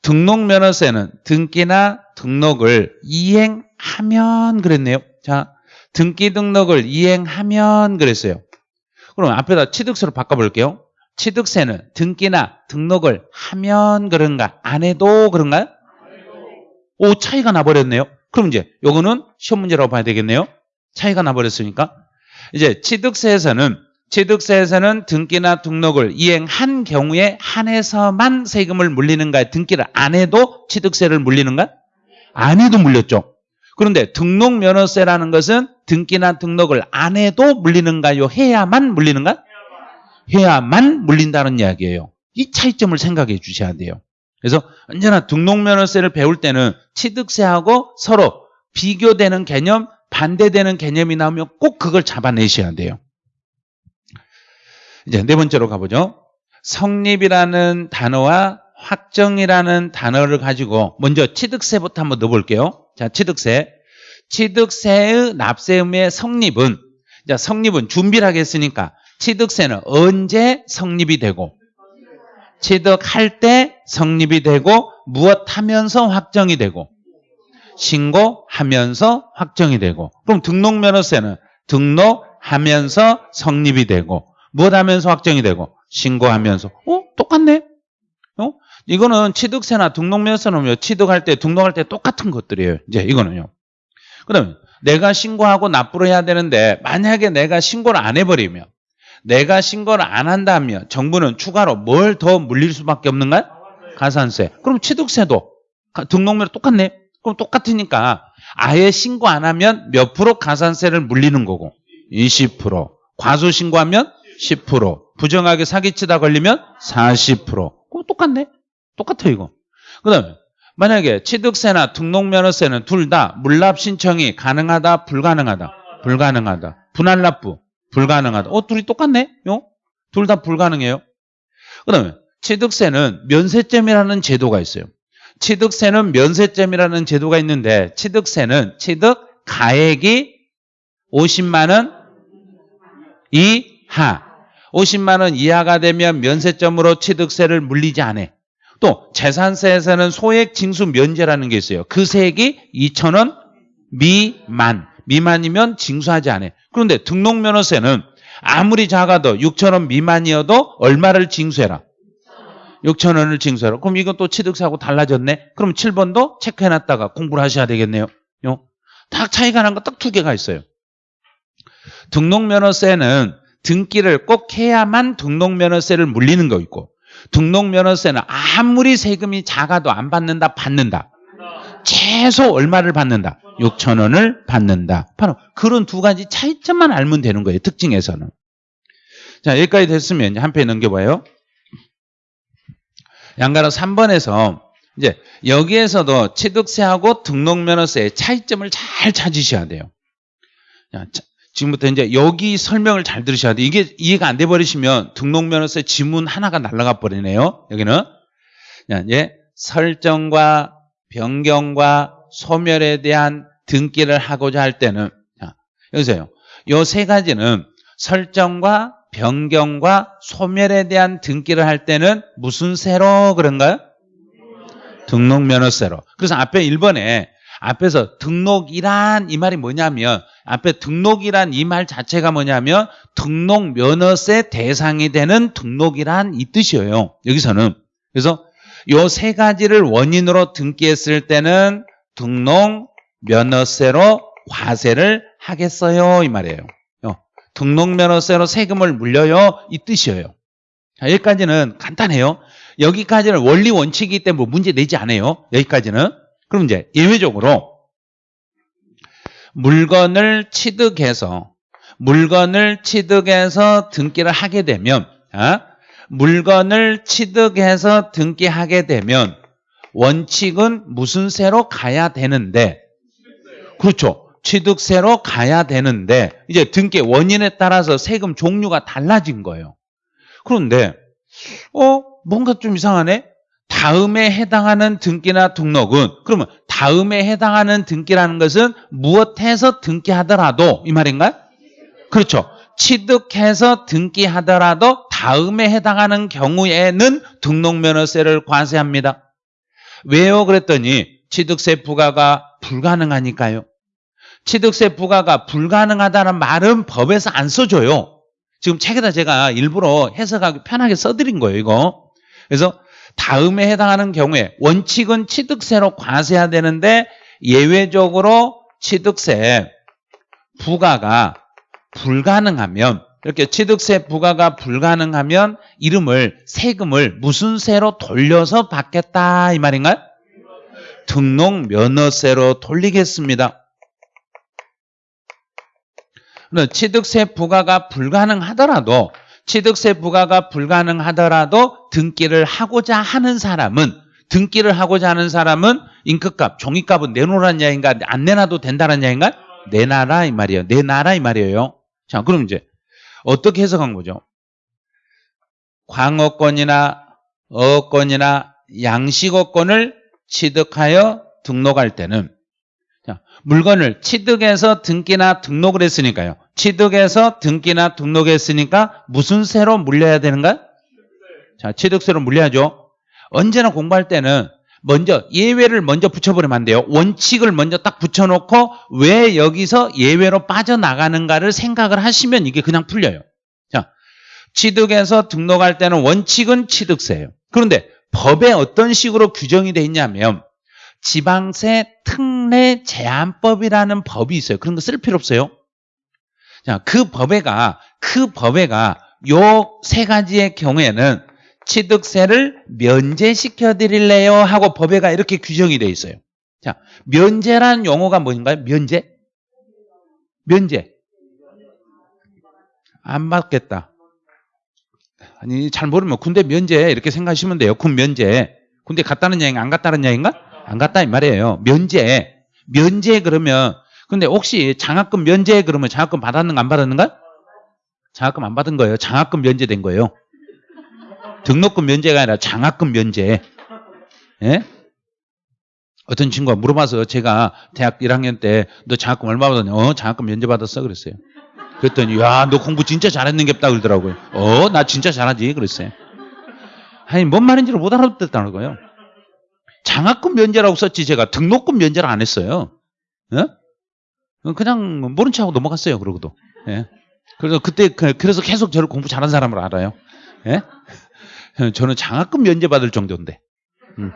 등록면허세는 등기나 등록을 이행하면 그랬네요. 자, 등기 등록을 이행하면 그랬어요. 그럼 앞에다 취득세로 바꿔볼게요. 취득세는 등기나 등록을 하면 그런가? 안 해도 그런가요? 오, 차이가 나버렸네요. 그럼 이제 요거는 시험 문제라고 봐야 되겠네요. 차이가 나버렸으니까. 이제 취득세에서는 취득세에서는 등기나 등록을 이행한 경우에 한해서만 세금을 물리는가요? 등기를 안 해도 취득세를 물리는가? 안 해도 물렸죠. 그런데 등록 면허세라는 것은 등기나 등록을 안 해도 물리는가요? 해야만 물리는가? 해야만 물린다는 이야기예요. 이 차이점을 생각해 주셔야 돼요. 그래서 언제나 등록 면허세를 배울 때는 취득세하고 서로 비교되는 개념, 반대되는 개념이 나오면 꼭 그걸 잡아내셔야 돼요. 이제 네 번째로 가보죠. 성립이라는 단어와 확정이라는 단어를 가지고 먼저 취득세부터 한번 넣어볼게요. 자, 취득세. 취득세의 납세음의 성립은 자, 성립은 준비를 하겠으니까 취득세는 언제 성립이 되고 취득할 때 성립이 되고 무엇 하면서 확정이 되고 신고하면서 확정이 되고 그럼 등록면허세는 등록하면서 성립이 되고 무엇 하면서 확정이 되고 신고하면서 어? 똑같네 어? 이거는 취득세나 등록면허세는 취득할 때 등록할 때 똑같은 것들이에요 이제 이거는요 그럼 내가 신고하고 납부를 해야 되는데 만약에 내가 신고를 안 해버리면 내가 신고를 안 한다면 정부는 추가로 뭘 더 물릴 수밖에 없는가? 가산세. 그럼 취득세도 등록면 똑같네. 그럼 똑같으니까 아예 신고 안 하면 몇 프로 가산세를 물리는 거고 20%. 과소 신고하면 10%. 부정하게 사기치다 걸리면 40%. 그거 똑같네. 똑같아 이거. 그 다음에 만약에 취득세나 등록면허세는 둘 다 물납 신청이 가능하다, 불가능하다, 불가능하다. 분할 납부 불가능하다. 어, 둘이 똑같네. 요? 둘 다 불가능해요. 그 다음에 취득세는 면세점이라는 제도가 있어요. 취득세는 면세점이라는 제도가 있는데 취득세는 취득 가액이 50만 원 이하 50만 원 이하가 되면 면세점으로 취득세를 물리지 않아. 또 재산세에서는 소액 징수 면제라는 게 있어요. 그 세액이 2천 원 미만 미만이면 징수하지 않아. 그런데 등록면허세는 아무리 작아도 6천 원 미만이어도 얼마를 징수해라? 6천 원을 징수해라. 그럼 이건 또 취득세하고 달라졌네. 그럼 7번도 체크해놨다가 공부를 하셔야 되겠네요. 요. 딱 차이가 난 거 딱 두 개가 있어요. 등록면허세는 등기를 꼭 해야만 등록면허세를 물리는 거 있고 등록면허세는 아무리 세금이 작아도 안 받는다 받는다. 최소 얼마를 받는다? 6천 원을 받는다. 바로 그런 두 가지 차이점만 알면 되는 거예요 특징에서는. 자 여기까지 됐으면 한 페이지 넘겨봐요. 양가로 3번에서 이제 여기에서도 취득세하고 등록면허세의 차이점을 잘 찾으셔야 돼요. 자, 지금부터 이제 여기 설명을 잘 들으셔야 돼요. 이게 이해가 안 돼 버리시면 등록면허세 지문 하나가 날아가 버리네요. 여기는 이제 설정과 변경과 소멸에 대한 등기를 하고자 할 때는 자, 여기서요. 요 세 가지는 설정과 변경과 소멸에 대한 등기를 할 때는 무슨 세로 그런가요? 등록면허세로. 그래서 앞에 1번에 앞에서 등록이란 이 말이 뭐냐면 앞에 등록이란 이 말 자체가 뭐냐면 등록 면허세 대상이 되는 등록이란 이 뜻이에요. 여기서는 그래서 요 세 가지를 원인으로 등기했을 때는 등록 면허세로 과세를 하겠어요 이 말이에요. 등록 면허세로 세금을 물려요 이 뜻이에요. 자, 여기까지는 간단해요. 여기까지는 원리 원칙이기 때문에 뭐 문제 내지 않아요. 여기까지는 그럼 이제 예외적으로 물건을 취득해서 물건을 취득해서 등기를 하게 되면 아, 물건을 취득해서 등기하게 되면 원칙은 무슨 세로 가야 되는데 그렇죠. 취득세로 가야 되는데 이제 등기 원인에 따라서 세금 종류가 달라진 거예요. 그런데 어 뭔가 좀 이상하네. 다음에 해당하는 등기나 등록은 그러면 다음에 해당하는 등기라는 것은 무엇해서 등기하더라도 이 말인가요? 그렇죠. 취득해서 등기하더라도 다음에 해당하는 경우에는 등록면허세를 과세합니다. 왜요? 그랬더니 취득세 부과가 불가능하니까요. 취득세 부과가 불가능하다는 말은 법에서 안 써줘요. 지금 책에다 제가 일부러 해석하기 편하게 써드린 거예요, 이거. 그래서 다음에 해당하는 경우에 원칙은 취득세로 과세해야 되는데 예외적으로 취득세 부과가 불가능하면 이렇게 취득세 부과가 불가능하면 이름을 세금을 무슨 세로 돌려서 받겠다 이 말인가요? 등록 면허세로 돌리겠습니다. 취득세 부과가 불가능하더라도 취득세 부과가 불가능하더라도 등기를 하고자 하는 사람은 등기를 하고자 하는 사람은 인크값, 종이값은 내놓으라는 이야기인가 안 내놔도 된다는 이야기인가? 내놔라 이 말이에요. 내놔라 이 말이에요. 자, 그럼 이제 어떻게 해석한 거죠? 광어권이나 어권이나 양식어권을 취득하여 등록할 때는 자, 물건을 취득해서 등기나 등록을 했으니까요. 취득해서 등기나 등록했으니까 무슨 세로 물려야 되는가? 자, 취득세로 물려야죠. 언제나 공부할 때는 먼저 예외를 먼저 붙여버리면 안 돼요. 원칙을 먼저 딱 붙여놓고 왜 여기서 예외로 빠져나가는가를 생각을 하시면 이게 그냥 풀려요. 자, 취득해서 등록할 때는 원칙은 취득세예요. 그런데 법에 어떤 식으로 규정이 돼 있냐면 지방세 특례 제한법이라는 법이 있어요. 그런 거 쓸 필요 없어요. 자, 그 법에가 그 법에가 요 세 가지의 경우에는 취득세를 면제시켜 드릴래요 하고 법에가 이렇게 규정이 돼 있어요. 자, 면제란 용어가 뭔가요? 면제? 면제. 안 받겠다. 아니 잘 모르면 군대 면제 이렇게 생각하시면 돼요. 군 면제. 군대 갔다는 얘기인가 안 갔다는 얘기인가? 안 갔다 이 말이에요. 면제. 면제 그러면 근데 혹시 장학금 면제 그러면 장학금 받았는가 안 받았는가? 장학금 안 받은 거예요. 장학금 면제된 거예요. 등록금 면제가 아니라 장학금 면제. 예? 어떤 친구가 물어봐서 제가 대학 1학년 때 너 장학금 얼마 받았냐? 어, 장학금 면제 받았어 그랬어요. 그랬더니 야, 너 공부 진짜 잘했는 겠다 그러더라고요. 어, 나 진짜 잘하지 그랬어요. 아니, 뭔 말인지를 못 알아듣겠다는 거예요. 장학금 면제라고 썼지 제가 등록금 면제를 안 했어요. 예? 그냥 모른 척하고 넘어갔어요. 그러고도. 예. 그래서 그때 그- 그래서 계속 저를 공부 잘한 사람으로 알아요. 예? *laughs* 저는 장학금 면제 받을 정도인데. 음.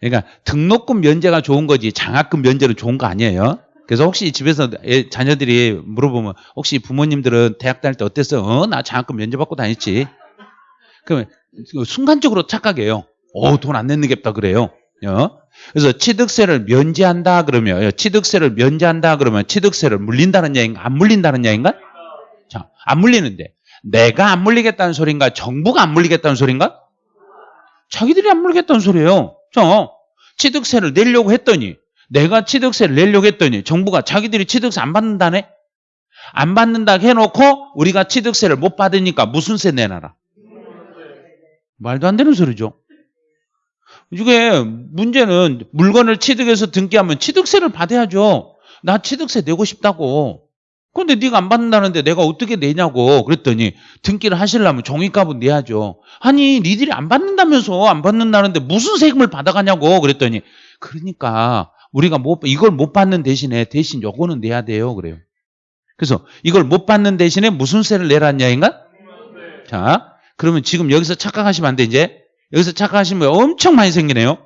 그러니까 등록금 면제가 좋은 거지 장학금 면제는 좋은 거 아니에요. 그래서 혹시 집에서 애- 자녀들이 물어보면 혹시 부모님들은 대학 다닐 때 어땠어요? 어, 나 장학금 면제 받고 다녔지. 그러면 순간적으로 착각해요. 어, 돈안 내는 겠다 그래요. 어? 그래서 취득세를 면제한다 그러면 어, 취득세를 면제한다 그러면 취득세를 물린다는 얘기인가 안 물린다는 얘기인가? 자, 안 물리는데 내가 안 물리겠다는 소린가? 정부가 안 물리겠다는 소린가? 자기들이 안 물리겠다는 소리예요. 자, 취득세를 내려고 했더니 내가 취득세를 내려고 했더니 정부가 자기들이 취득세 안 받는다네? 안 받는다 해놓고 우리가 취득세를 못 받으니까 무슨 세 내놔라? 말도 안 되는 소리죠. 이게 문제는 물건을 취득해서 등기하면 취득세를 받아야죠. 나 취득세 내고 싶다고. 근데 네가 안 받는다는데 내가 어떻게 내냐고 그랬더니 등기를 하시려면 종이값은 내야죠. 아니 니들이 안 받는다면서 안 받는다는데 무슨 세금을 받아가냐고 그랬더니 그러니까 우리가 못 이걸 못 받는 대신에 대신 요거는 내야 돼요 그래요. 그래서 이걸 못 받는 대신에 무슨 세를 내라는 이야기인가? 자 그러면 지금 여기서 착각하시면 안 돼 이제 여기서 착각하시면 엄청 많이 생기네요.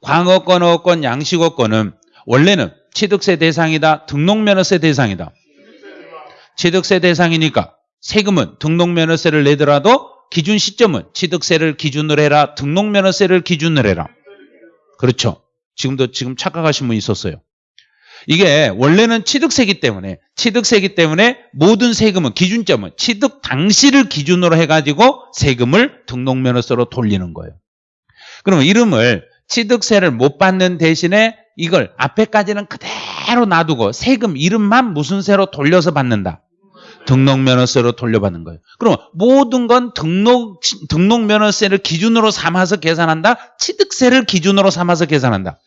광어권, 어권, 양식어권은 원래는 취득세 대상이다, 등록면허세 대상이다. 취득세 대상이니까 세금은 등록면허세를 내더라도 기준 시점은 취득세를 기준으로 해라, 등록면허세를 기준으로 해라. 그렇죠. 지금도 지금 착각하신 분 있었어요. 이게 원래는 취득세기 때문에 취득세기 때문에 모든 세금은 기준점은 취득 당시를 기준으로 해가지고 세금을 등록면허세로 돌리는 거예요. 그러면 이름을 취득세를 못 받는 대신에 이걸 앞에까지는 그대로 놔두고 세금 이름만 무슨 세로 돌려서 받는다. 등록면허세로 돌려받는 거예요. 그럼 모든 건 등록 등록면허세를 기준으로 삼아서 계산한다. 취득세를 기준으로 삼아서 계산한다.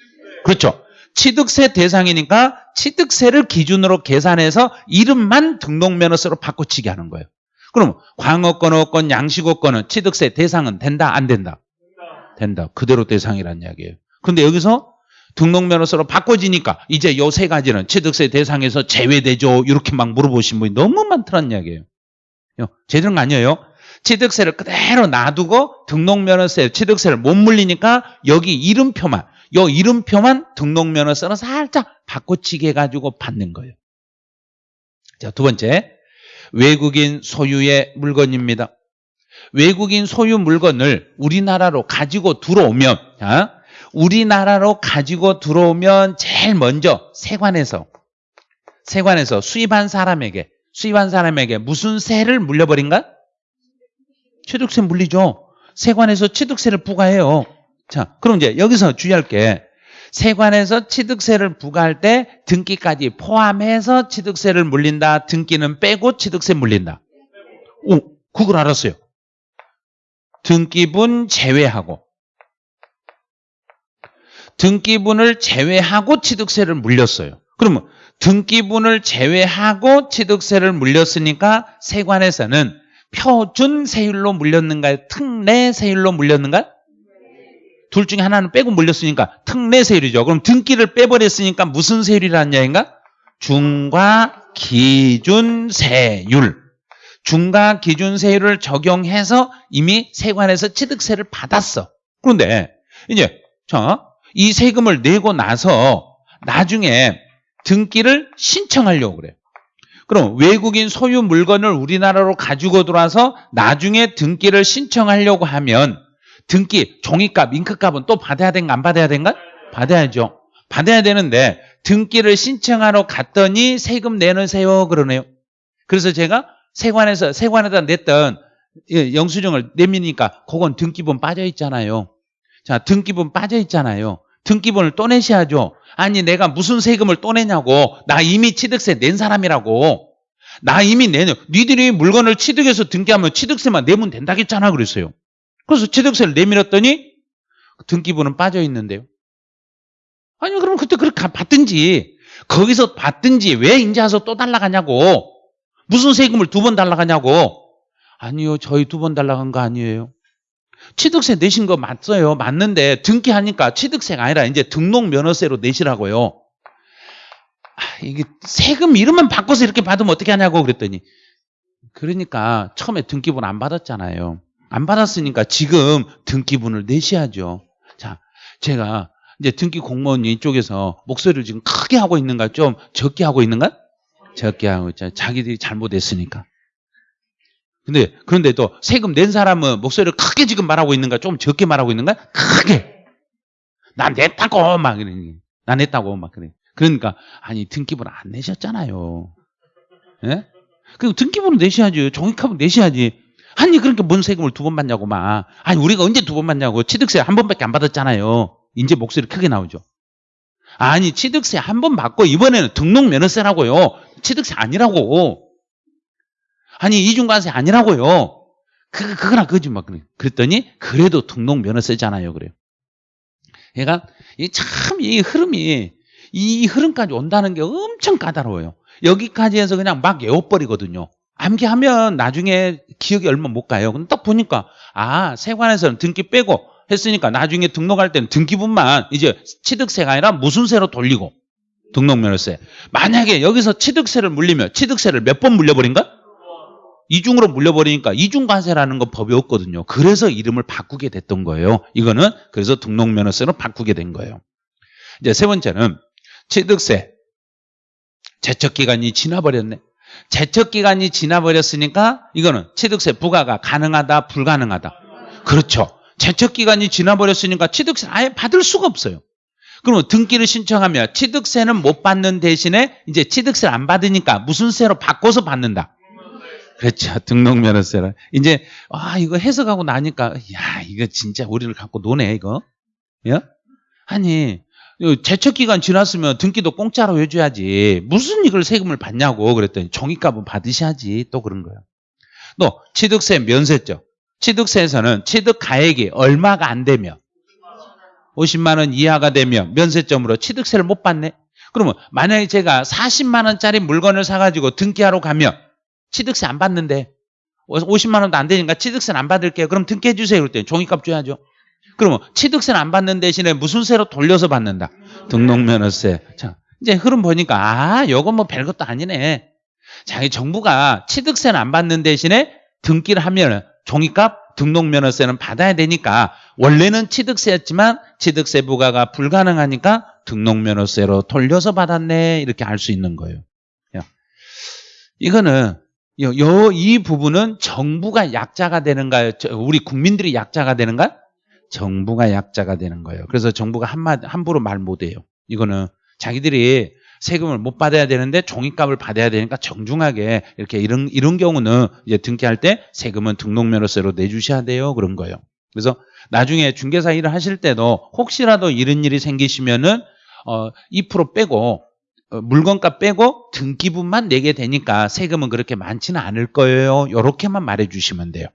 그렇죠. 취득세 대상이니까 취득세를 기준으로 계산해서 이름만 등록면허세로 바꿔치기 하는 거예요. 그럼 광어권, 어권, 양식어권은 취득세 대상은 된다, 안 된다? 된다. 그대로 대상이란 이야기예요. 근데 여기서 등록면허세로 바꿔지니까 이제 요 세 가지는 취득세 대상에서 제외되죠. 이렇게 막 물어보신 분이 너무 많더란 이야기예요. 제대로 아니에요. 취득세를 그대로 놔두고 등록면허세, 취득세를 못 물리니까 여기 이름표만 요 이름표만 등록면허세로 살짝 바꿔치기 해가지고 받는 거예요. 자, 두 번째. 외국인 소유의 물건입니다. 외국인 소유 물건을 우리나라로 가지고 들어오면, 자, 우리나라로 가지고 들어오면 제일 먼저 세관에서, 세관에서 수입한 사람에게, 수입한 사람에게 무슨 세를 물려버린가? 취득세 물리죠. 세관에서 취득세를 부과해요. 자, 그럼 이제 여기서 주의할 게 세관에서 취득세를 부과할 때 등기까지 포함해서 취득세를 물린다. 등기는 빼고 취득세 물린다. 오, 그걸 알았어요. 등기분 제외하고 등기분을 제외하고 취득세를 물렸어요. 그러면 등기분을 제외하고 취득세를 물렸으니까 세관에서는 표준 세율로 물렸는가요? 특례 세율로 물렸는가요? 둘 중에 하나는 빼고 물렸으니까 특례 세율이죠. 그럼 등기를 빼버렸으니까 무슨 세율이라는 얘기인가? 중과 기준 세율. 중과 기준 세율을 적용해서 이미 세관에서 취득세를 받았어. 그런데 이제 자, 이 세금을 내고 나서 나중에 등기를 신청하려고 그래요. 그럼 외국인 소유 물건을 우리나라로 가지고 들어와서 나중에 등기를 신청하려고 하면 등기, 종이값, 잉크값은 또 받아야 된가 안 받아야 된가? 받아야죠. 받아야 되는데 등기를 신청하러 갔더니 세금 내놓으세요 그러네요. 그래서 제가 세관에서 세관에다 냈던 예, 영수증을 내미니까 그건 등기본 빠져 있잖아요. 자, 등기본 빠져 있잖아요. 등기본을 또 내셔야죠. 아니 내가 무슨 세금을 또 내냐고. 나 이미 취득세 낸 사람이라고. 나 이미 내냐. 니들이 물건을 취득해서 등기하면 취득세만 내면 된다겠잖아 그랬어요. 그래서 취득세를 내밀었더니 등기본은 빠져 있는데요. 아니 그럼 그때 그렇게 받든지 거기서 받든지 왜 인제 와서 또 달라가냐고. 무슨 세금을 두 번 달라가냐고. 아니요. 저희 두 번 달라간 거 아니에요. 취득세 내신 거 맞어요. 맞는데 등기하니까 취득세가 아니라 이제 등록면허세로 내시라고요. 아, 이게 세금 이름만 바꿔서 이렇게 받으면 어떻게 하냐고 그랬더니 그러니까 처음에 등기분 안 받았잖아요. 안 받았으니까 지금 등기분을 내셔야죠. 자, 제가 이제 등기 공무원 이쪽에서 목소리를 지금 크게 하고 있는가 좀 적게 하고 있는가? 적게 하고 있잖아요. 자기들이 잘못했으니까. 근데 그런데 또 세금 낸 사람은 목소리를 크게 지금 말하고 있는가 좀 적게 말하고 있는가? 크게. 나 냈다고 막 그러니. 나 냈다고 막 그래. 그러니까 아니 등기분 안 내셨잖아요. 예? 그 등기분을 내셔야지. 종이값을 내셔야지. 아니 그러니까 뭔 세금을 두 번 받냐고 막. 아니 우리가 언제 두 번 받냐고. 취득세 한 번밖에 안 받았잖아요. 이제 목소리 크게 나오죠. 아니 취득세 한 번 받고 이번에는 등록면허세라고요. 취득세 아니라고. 아니 이중관세 아니라고요. 그 그거나 그지 막 그래. 그랬더니 그래도 등록면허세잖아요. 그래요. 얘가 참이 흐름이 이 흐름까지 온다는 게 엄청 까다로워요. 여기까지 해서 그냥 막 외워버리거든요. 암기하면 나중에 기억이 얼마 못 가요. 근데 딱 보니까 아 세관에서는 등기 빼고 했으니까 나중에 등록할 때는 등기분만 이제 취득세가 아니라 무슨 세로 돌리고 등록면허세. 만약에 여기서 취득세를 물리면 취득세를 몇 번 물려버린가? 이중으로 물려버리니까 이중관세라는 건 법이 없거든요. 그래서 이름을 바꾸게 됐던 거예요. 이거는 그래서 등록면허세로 바꾸게 된 거예요. 이제 세 번째는 취득세. 제척기간이 지나버렸네. 제척기간이 지나버렸으니까 이거는 취득세 부과가 가능하다, 불가능하다. 그렇죠. 제척기간이 지나버렸으니까 취득세 아예 받을 수가 없어요. 그러면 등기를 신청하면 취득세는 못 받는 대신에 이제 취득세를 안 받으니까 무슨 세로 바꿔서 받는다. 그렇죠. 등록면허세를. 이제, 아, 이거 해석하고 나니까, 야, 이거 진짜 우리를 갖고 노네, 이거. 예? 아니, 제척 기간 지났으면 등기도 공짜로 해줘야지. 무슨 이걸 세금을 받냐고 그랬더니 종이값은 받으셔야지. 또 그런 거예요. 또, 취득세 면세죠. 취득세에서는 취득 가액이 얼마가 안 되면 50만 원 이하가 되면 면세점으로 취득세를 못 받네. 그러면 만약에 제가 40만 원짜리 물건을 사가지고 등기하러 가면 취득세 안 받는데 50만 원도 안 되니까 취득세는 안 받을게요. 그럼 등기해 주세요. 때 종이값 줘야죠. 그러면 취득세는 안 받는 대신에 무슨 세로 돌려서 받는다? 등록면허세. 자, 이제 흐름 보니까 아, 요건 뭐 별것도 아니네. 자기 정부가 취득세는 안 받는 대신에 등기를 하면 종이값 등록면허세는 받아야 되니까 원래는 취득세였지만 취득세 부과가 불가능하니까 등록면허세로 돌려서 받았네 이렇게 알 수 있는 거예요. 이거는 요, 요, 이 부분은 정부가 약자가 되는가요? 우리 국민들이 약자가 되는가? 정부가 약자가 되는 거예요. 그래서 정부가 한마 함부로 말 못해요. 이거는 자기들이 세금을 못 받아야 되는데 종이값을 받아야 되니까 정중하게 이렇게 이런 이런 경우는 이제 등기할 때 세금은 등록면허세로 내주셔야 돼요. 그런 거예요. 그래서 나중에 중개사 일을 하실 때도 혹시라도 이런 일이 생기시면은 어, 2% 빼고 어, 물건값 빼고 등기분만 내게 되니까 세금은 그렇게 많지는 않을 거예요. 이렇게만 말해주시면 돼요.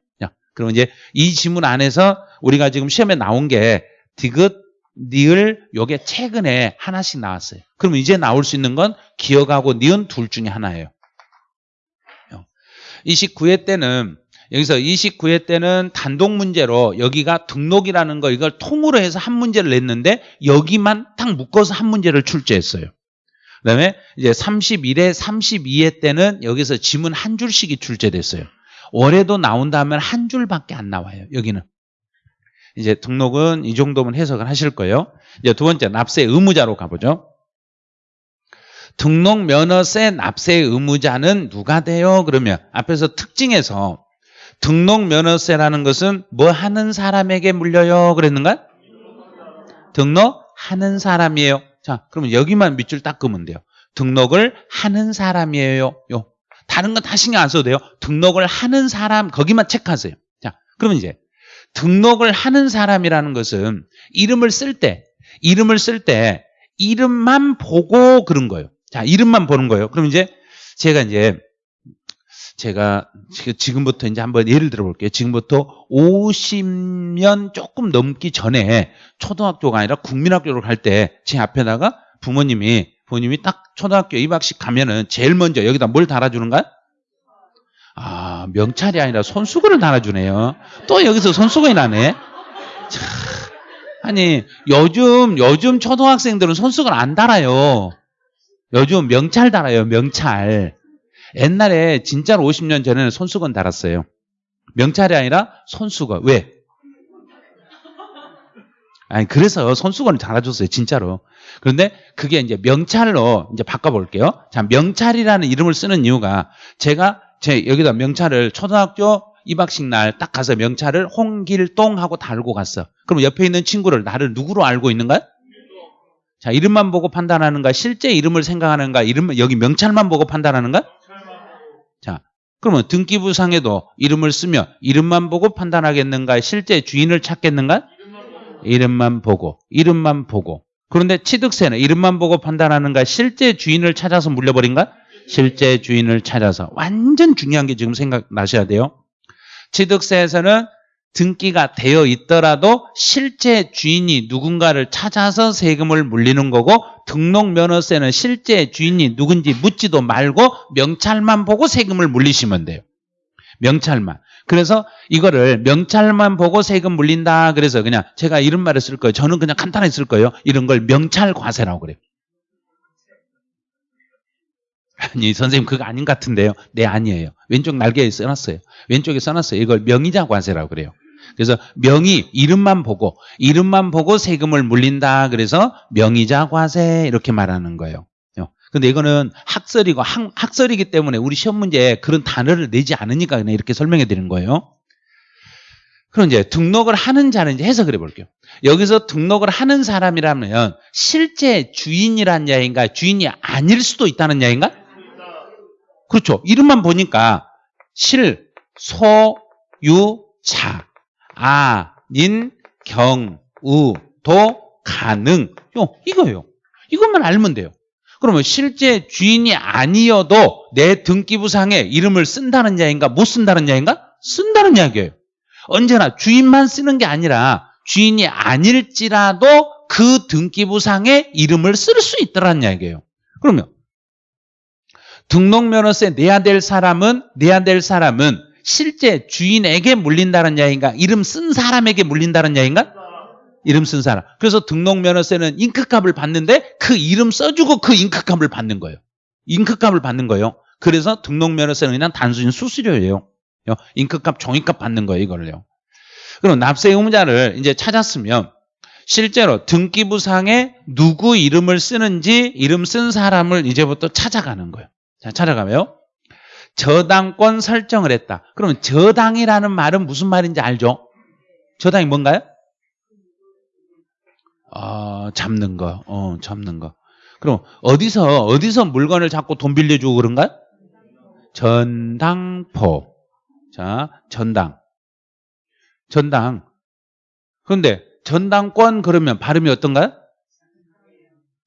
그럼 이제 이 지문 안에서 우리가 지금 시험에 나온 게 디귿, 니을 요게 최근에 하나씩 나왔어요. 그럼 이제 나올 수 있는 건 기억하고 니은 둘 중에 하나예요. 29회 때는 여기서 29회 때는 단독 문제로 여기가 등록이라는 거 이걸 통으로 해서 한 문제를 냈는데 여기만 딱 묶어서 한 문제를 출제했어요. 그다음에 이제 31회, 32회 때는 여기서 지문 한 줄씩이 출제됐어요. 올해도 나온다면 한 줄밖에 안 나와요. 여기는. 이제 등록은 이 정도면 해석을 하실 거예요. 이제 두 번째 납세 의무자로 가보죠. 등록 면허세 납세 의무자는 누가 돼요? 그러면 앞에서 특징에서 등록 면허세라는 것은 뭐 하는 사람에게 물려요? 그랬는가? 등록하는 사람이에요. 자, 그러면 여기만 밑줄 닦으면 돼요. 등록을 하는 사람이에요. 요. 다른 건 다 신경 안 써도 돼요. 등록을 하는 사람 거기만 체크하세요. 자, 그러면 이제 등록을 하는 사람이라는 것은 이름을 쓸 때, 이름을 쓸 때 이름만 보고 그런 거예요. 자, 이름만 보는 거예요. 그럼 이제 제가 이제 제가 지금부터 이제 한번 예를 들어 볼게요. 지금부터 50년 조금 넘기 전에 초등학교가 아니라 국민학교를 갈때 제 앞에다가 부모님이 부모님이 딱 초등학교 입학식 가면은 제일 먼저 여기다 뭘 달아주는가? 아 명찰이 아니라 손수건을 달아주네요. 또 여기서 손수건이 나네. 참, 아니 요즘 요즘 초등학생들은 손수건 안 달아요. 요즘 명찰 달아요. 명찰. 옛날에 진짜로 50년 전에는 손수건 달았어요. 명찰이 아니라 손수건. 왜? 아니 그래서 손수건을 달아줬어요. 진짜로. 그런데 그게 이제 명찰로 이제 바꿔볼게요. 자 명찰이라는 이름을 쓰는 이유가 제가 제 여기다 명찰을 초등학교 입학식 날 딱 가서 명찰을 홍길동 하고 달고 갔어. 그럼 옆에 있는 친구를 나를 누구로 알고 있는가? 자 이름만 보고 판단하는가? 실제 이름을 생각하는가? 이름 여기 명찰만 보고 판단하는가? 자 그러면 등기부상에도 이름을 쓰며 이름만 보고 판단하겠는가? 실제 주인을 찾겠는가? 이름만 보고 이름만 보고 그런데 취득세는 이름만 보고 판단하는가? 실제 주인을 찾아서 물려버린가? 실제 주인을 찾아서 완전 중요한 게 지금 생각나셔야 돼요. 취득세에서는 등기가 되어 있더라도 실제 주인이 누군가를 찾아서 세금을 물리는 거고 등록면허세는 실제 주인이 누군지 묻지도 말고 명찰만 보고 세금을 물리시면 돼요. 명찰만. 그래서 이거를 명찰만 보고 세금 물린다. 그래서 그냥 제가 이런 말을 쓸 거예요. 저는 그냥 간단하게 쓸 거예요. 이런 걸 명찰과세라고 그래요. 아니 선생님 그거 아닌 것 같은데요. 네 아니에요. 왼쪽 날개에 써놨어요. 왼쪽에 써놨어요. 이걸 명의자 과세라고 그래요. 그래서 명의 이름만 보고 이름만 보고 세금을 물린다. 그래서 명의자 과세 이렇게 말하는 거예요. 근데 이거는 학설이고 학, 학설이기 때문에 우리 시험 문제에 그런 단어를 내지 않으니까 그냥 이렇게 설명해 드리는 거예요. 그럼 이제 등록을 하는 자는 해석을 해볼게요. 여기서 등록을 하는 사람이라면 실제 주인이란 야인가 주인이 아닐 수도 있다는 야인가? 그렇죠. 이름만 보니까 실, 소, 유, 자, 아, 닌, 경, 우, 도, 가능. 요, 이거예요. 이것만 알면 돼요. 그러면 실제 주인이 아니어도 내 등기부상에 이름을 쓴다는 야인가 못 쓴다는 야인가? 쓴다는 이야기예요. 언제나 주인만 쓰는 게 아니라 주인이 아닐지라도 그 등기부상에 이름을 쓸 수 있다는 이야기예요. 그러면 등록면허세 내야 될 사람은 내야 될 사람은 실제 주인에게 물린다는 야인가? 이름 쓴 사람에게 물린다는 야인가? 이름 쓴 사람. 그래서 등록면허세는 잉크값을 받는데 그 이름 써주고 그 잉크값을 받는 거예요. 잉크값을 받는 거예요. 그래서 등록면허세는 그냥 단순히 수수료예요. 잉크값, 종이값 받는 거예요, 이걸요. 그럼 납세 의무자를 이제 찾았으면 실제로 등기부상에 누구 이름을 쓰는지 이름 쓴 사람을 이제부터 찾아가는 거예요. 자, 찾아가면 저당권 설정을 했다. 그러면 저당이라는 말은 무슨 말인지 알죠? 저당이 뭔가요? 아, 잡는 거. 어, 잡는 거. 그럼 어디서 어디서 물건을 잡고 돈 빌려주고 그런가? 전당포. 자, 전당. 전당. 그런데 전당권 그러면 발음이 어떤가요?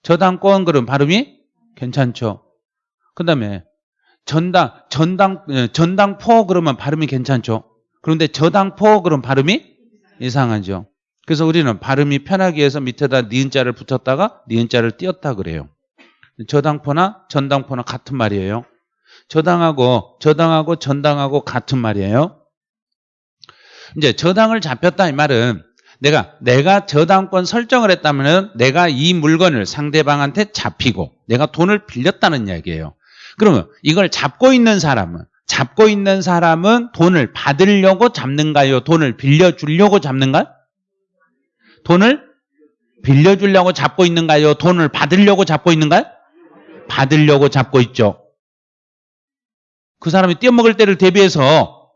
저당권 그러면 발음이 괜찮죠. 그다음에 전당 전당 예, 전당포 그러면 발음이 괜찮죠. 그런데 저당포 그러면 발음이 이상하죠. 그래서 우리는 발음이 편하기 위해서 밑에다 니은자를 붙였다가 니은자를 띄었다 그래요. 저당포나 전당포나 같은 말이에요. 저당하고 저당하고 전당하고 같은 말이에요. 이제 저당을 잡혔다 이 말은 내가 내가 저당권 설정을 했다면 내가 이 물건을 상대방한테 잡히고 내가 돈을 빌렸다는 이야기예요. 그러면 이걸 잡고 있는 사람은 잡고 있는 사람은 돈을 받으려고 잡는가요? 돈을 빌려주려고 잡는가? 돈을 빌려주려고 잡고 있는가요? 돈을 받으려고 잡고 있는가요? 받으려고 잡고 있죠. 그 사람이 떼어먹을 때를 대비해서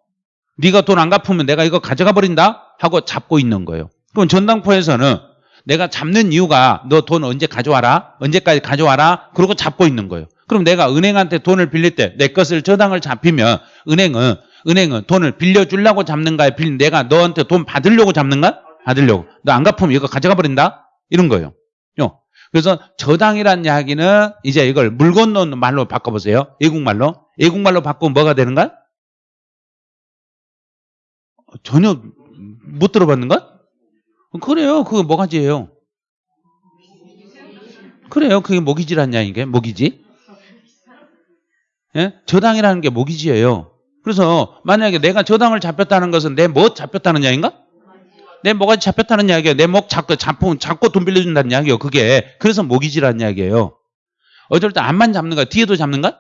네가 돈 안 갚으면 내가 이거 가져가 버린다 하고 잡고 있는 거예요. 그럼 전당포에서는 내가 잡는 이유가 너 돈 언제 가져와라? 언제까지 가져와라? 그러고 잡고 있는 거예요. 그럼 내가 은행한테 돈을 빌릴 때 내 것을 저당을 잡히면 은행은 은행은 돈을 빌려주려고 잡는가요? 빌 내가 너한테 돈 받으려고 잡는가? 받으려고. 너 안 갚으면 이거 가져가 버린다? 이런 거예요. 요. 그래서 저당이란 이야기는 이제 이걸 물건 넣는 말로 바꿔보세요. 외국말로. 외국말로 바꾸면 뭐가 되는가? 전혀 못 들어봤는가? 그래요. 그거 뭐가지예요? 그래요. 그게 모기지란 이야기게 모기지. 예? 저당이라는 게 모기지예요. 그래서 만약에 내가 저당을 잡혔다는 것은 내 뭐 잡혔다는 이야기인가? 내 뭐가 잡혔다는 이야기예요. 내 목 잡고 잡고 잡고 돈 빌려준다는 이야기예요. 그게 그래서 모기지라는 이야기예요. 어쩔 때 앞만 잡는 거야. 뒤에도 잡는 가?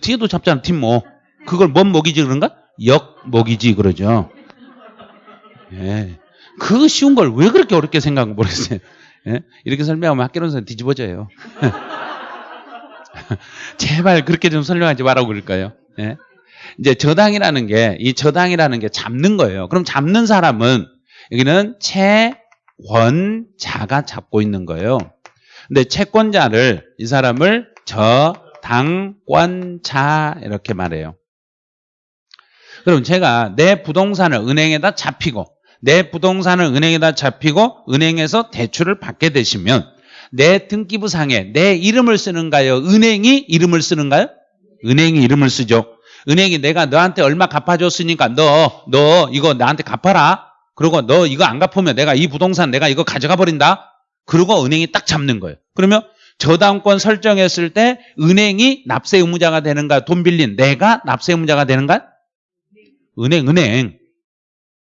뒤에도 잡잖아. 뒷목. 그걸 뭔 모기지 그런가? 역 모기지 그러죠. 예. 그 쉬운 걸 왜 그렇게 어렵게 생각하는 모르겠어요. 예? 이렇게 설명하면 학교론선 뒤집어져요. *laughs* *laughs* 제발 그렇게 좀 설명하지 말라고 그럴까요? 예? 이제 저당이라는 게, 이 저당이라는 게 잡는 거예요. 그럼 잡는 사람은, 여기는 채권자가 잡고 있는 거예요. 근데 채권자를, 이 사람을 저당권자, 이렇게 말해요. 그럼 제가 내 부동산을 은행에다 잡히고, 내 부동산을 은행에다 잡히고, 은행에서 대출을 받게 되시면, 내 등기부상에 내 이름을 쓰는가요? 은행이 이름을 쓰는가요? 은행이 이름을 쓰죠. 은행이 내가 너한테 얼마 갚아줬으니까 너, 너 이거 나한테 갚아라. 그리고 너 이거 안 갚으면 내가 이 부동산 내가 이거 가져가 버린다. 그리고 은행이 딱 잡는 거예요. 그러면 저당권 설정했을 때 은행이 납세 의무자가 되는가? 돈 빌린 내가 납세 의무자가 되는가? 은행, 은행.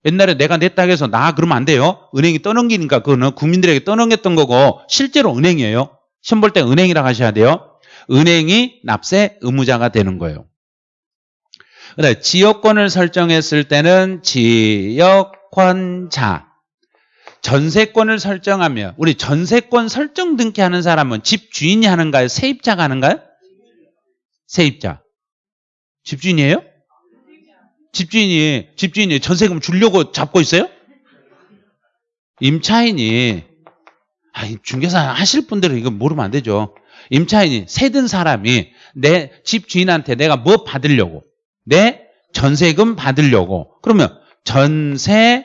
옛날에 내가 냈다 해서 나 그러면 안 돼요. 은행이 떠넘기니까 그거는 국민들에게 떠넘겼던 거고 실제로 은행이에요. 시험 볼 때 은행이라고 하셔야 돼요. 은행이 납세 의무자가 되는 거예요. 그다음에 지역권을 설정했을 때는 지역권자. 전세권을 설정하면 우리 전세권 설정 등기하는 사람은 집 주인이 하는가요? 세입자가 하는가요? 세입자. 집주인이에요? 집주인이 집주인이 전세금 주려고 잡고 있어요? 임차인이. 아니 중개사 하실 분들은 이거 모르면 안 되죠. 임차인이 세든 사람이 내 집주인한테 내가 뭐 받으려고? 내 전세금 받으려고. 그러면 전세권자.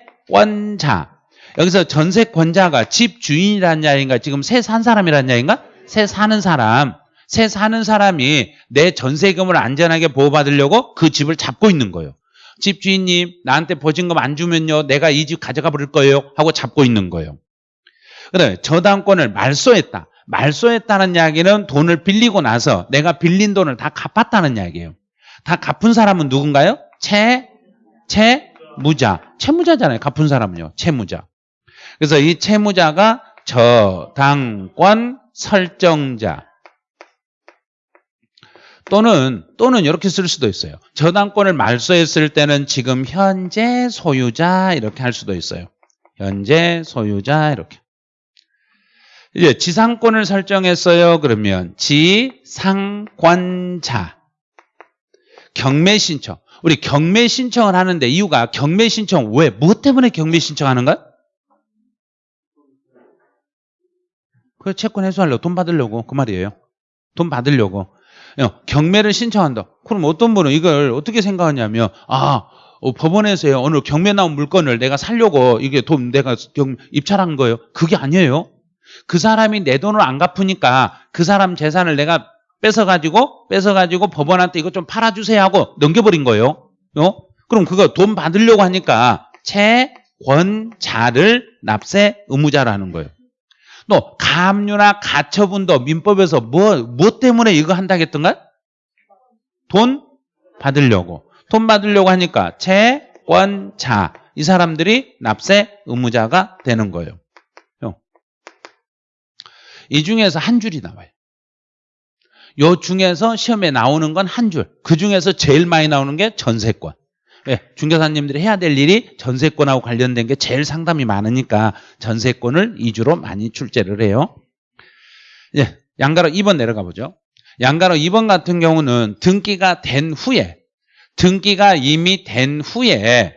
여기서 전세권자가 집주인이라는 이야기인가? 지금 새 산 사람이라는 이야기인가? 새 사는 사람. 새 사는 사람이 내 전세금을 안전하게 보호받으려고 그 집을 잡고 있는 거예요. 집주인님 나한테 보증금 안 주면요 내가 이 집 가져가 버릴 거예요 하고 잡고 있는 거예요. 그래 저당권을 말소했다. 말소했다는 이야기는 돈을 빌리고 나서 내가 빌린 돈을 다 갚았다는 이야기예요. 다 갚은 사람은 누군가요? 채, 채 무자. 채무자잖아요. 갚은 사람은요. 채무자. 그래서 이 채무자가 저당권 설정자. 또는 또는 이렇게 쓸 수도 있어요. 저당권을 말소했을 때는 지금 현재 소유자 이렇게 할 수도 있어요. 현재 소유자 이렇게. 이제 지상권을 설정했어요. 그러면 지상권자. 경매 신청. 우리 경매 신청을 하는데 이유가 경매 신청 왜? 무엇 때문에 경매 신청하는가? 그 채권 해소하려고 돈 받으려고 그 말이에요. 돈 받으려고. 경매를 신청한다. 그럼 어떤 분은 이걸 어떻게 생각하냐면 아 어, 법원에서요 오늘 경매 나온 물건을 내가 살려고 이게 돈 내가 입찰한 거예요. 그게 아니에요. 그 사람이 내 돈을 안 갚으니까 그 사람 재산을 내가 뺏어가지고 뺏어가지고 법원한테 이거 좀 팔아주세요 하고 넘겨버린 거예요. 어? 그럼 그거 돈 받으려고 하니까 채권자를 납세 의무자라는 거예요. 또 가압류나 가처분도 민법에서 뭐, 뭐 때문에 이거 한다겠던가? 돈 받으려고. 돈 받으려고 하니까 채권자. 이 사람들이 납세 의무자가 되는 거예요. 이 중에서 한 줄이 나와요. 요 중에서 시험에 나오는 건 한 줄. 그 중에서 제일 많이 나오는 게 전세권. 왜? 중개사님들이 해야 될 일이 전세권하고 관련된 게 제일 상담이 많으니까 전세권을 2주로 많이 출제를 해요. 예, 양가로 2번 내려가 보죠. 양가로 2번 같은 경우는 등기가 된 후에 등기가 이미 된 후에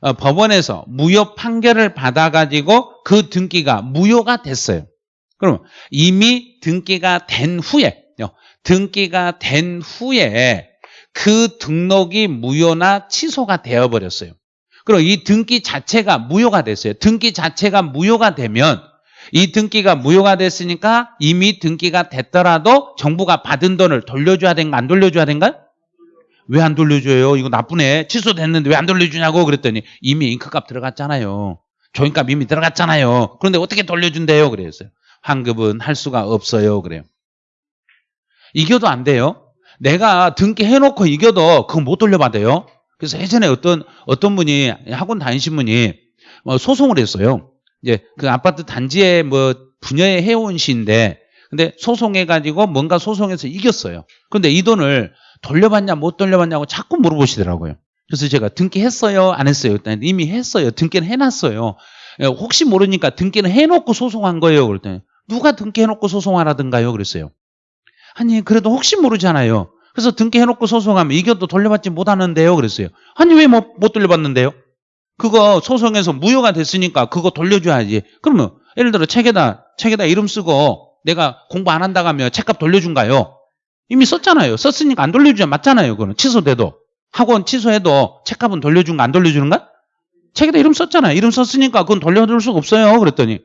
어, 법원에서 무효 판결을 받아가지고 그 등기가 무효가 됐어요. 그럼 이미 등기가 된 후에 등기가 된 후에 그 등록이 무효나 취소가 되어버렸어요. 그리고 이 등기 자체가 무효가 됐어요. 등기 자체가 무효가 되면 이 등기가 무효가 됐으니까 이미 등기가 됐더라도 정부가 받은 돈을 돌려줘야 된가 안 돌려줘야 된가? 왜 안 돌려줘요? 이거 나쁘네. 취소됐는데 왜 안 돌려주냐고 그랬더니 이미 잉크값 들어갔잖아요. 조인값 이미 들어갔잖아요. 그런데 어떻게 돌려준대요? 그랬어요. 환급은 할 수가 없어요. 그래요. 이겨도 안 돼요. 내가 등기 해놓고 이겨도 그거 못 돌려받아요. 그래서 예전에 어떤 어떤 분이 학원 다니신 분이 뭐 소송을 했어요. 이제 그 아파트 단지에 뭐 분여에 해온 시인데 근데 소송해가지고 뭔가 소송해서 이겼어요. 그런데 이 돈을 돌려받냐 못 돌려받냐고 자꾸 물어보시더라고요. 그래서 제가 등기했어요 안 했어요? 그랬더니 이미 했어요. 등기는 해놨어요. 예, 혹시 모르니까 등기는 해놓고 소송한 거예요. 그랬더니 누가 등기해놓고 소송하라든가요? 그랬어요. 아니 그래도 혹시 모르잖아요. 그래서 등기해놓고 소송하면 이겨도 돌려받지 못하는데요. 그랬어요. 아니 왜 못 돌려받는데요? 그거 소송에서 무효가 됐으니까 그거 돌려줘야지. 그러면 예를 들어 책에다 책에다 이름 쓰고 내가 공부 안 한다고 하면 책값 돌려준가요? 이미 썼잖아요. 썼으니까 안 돌려주자 맞잖아요. 그거는 취소돼도 학원 취소해도 책값은 돌려준 거안 돌려주는가? 책에다 이름 썼잖아요. 이름 썼으니까 그건 돌려줄 수가 없어요. 그랬더니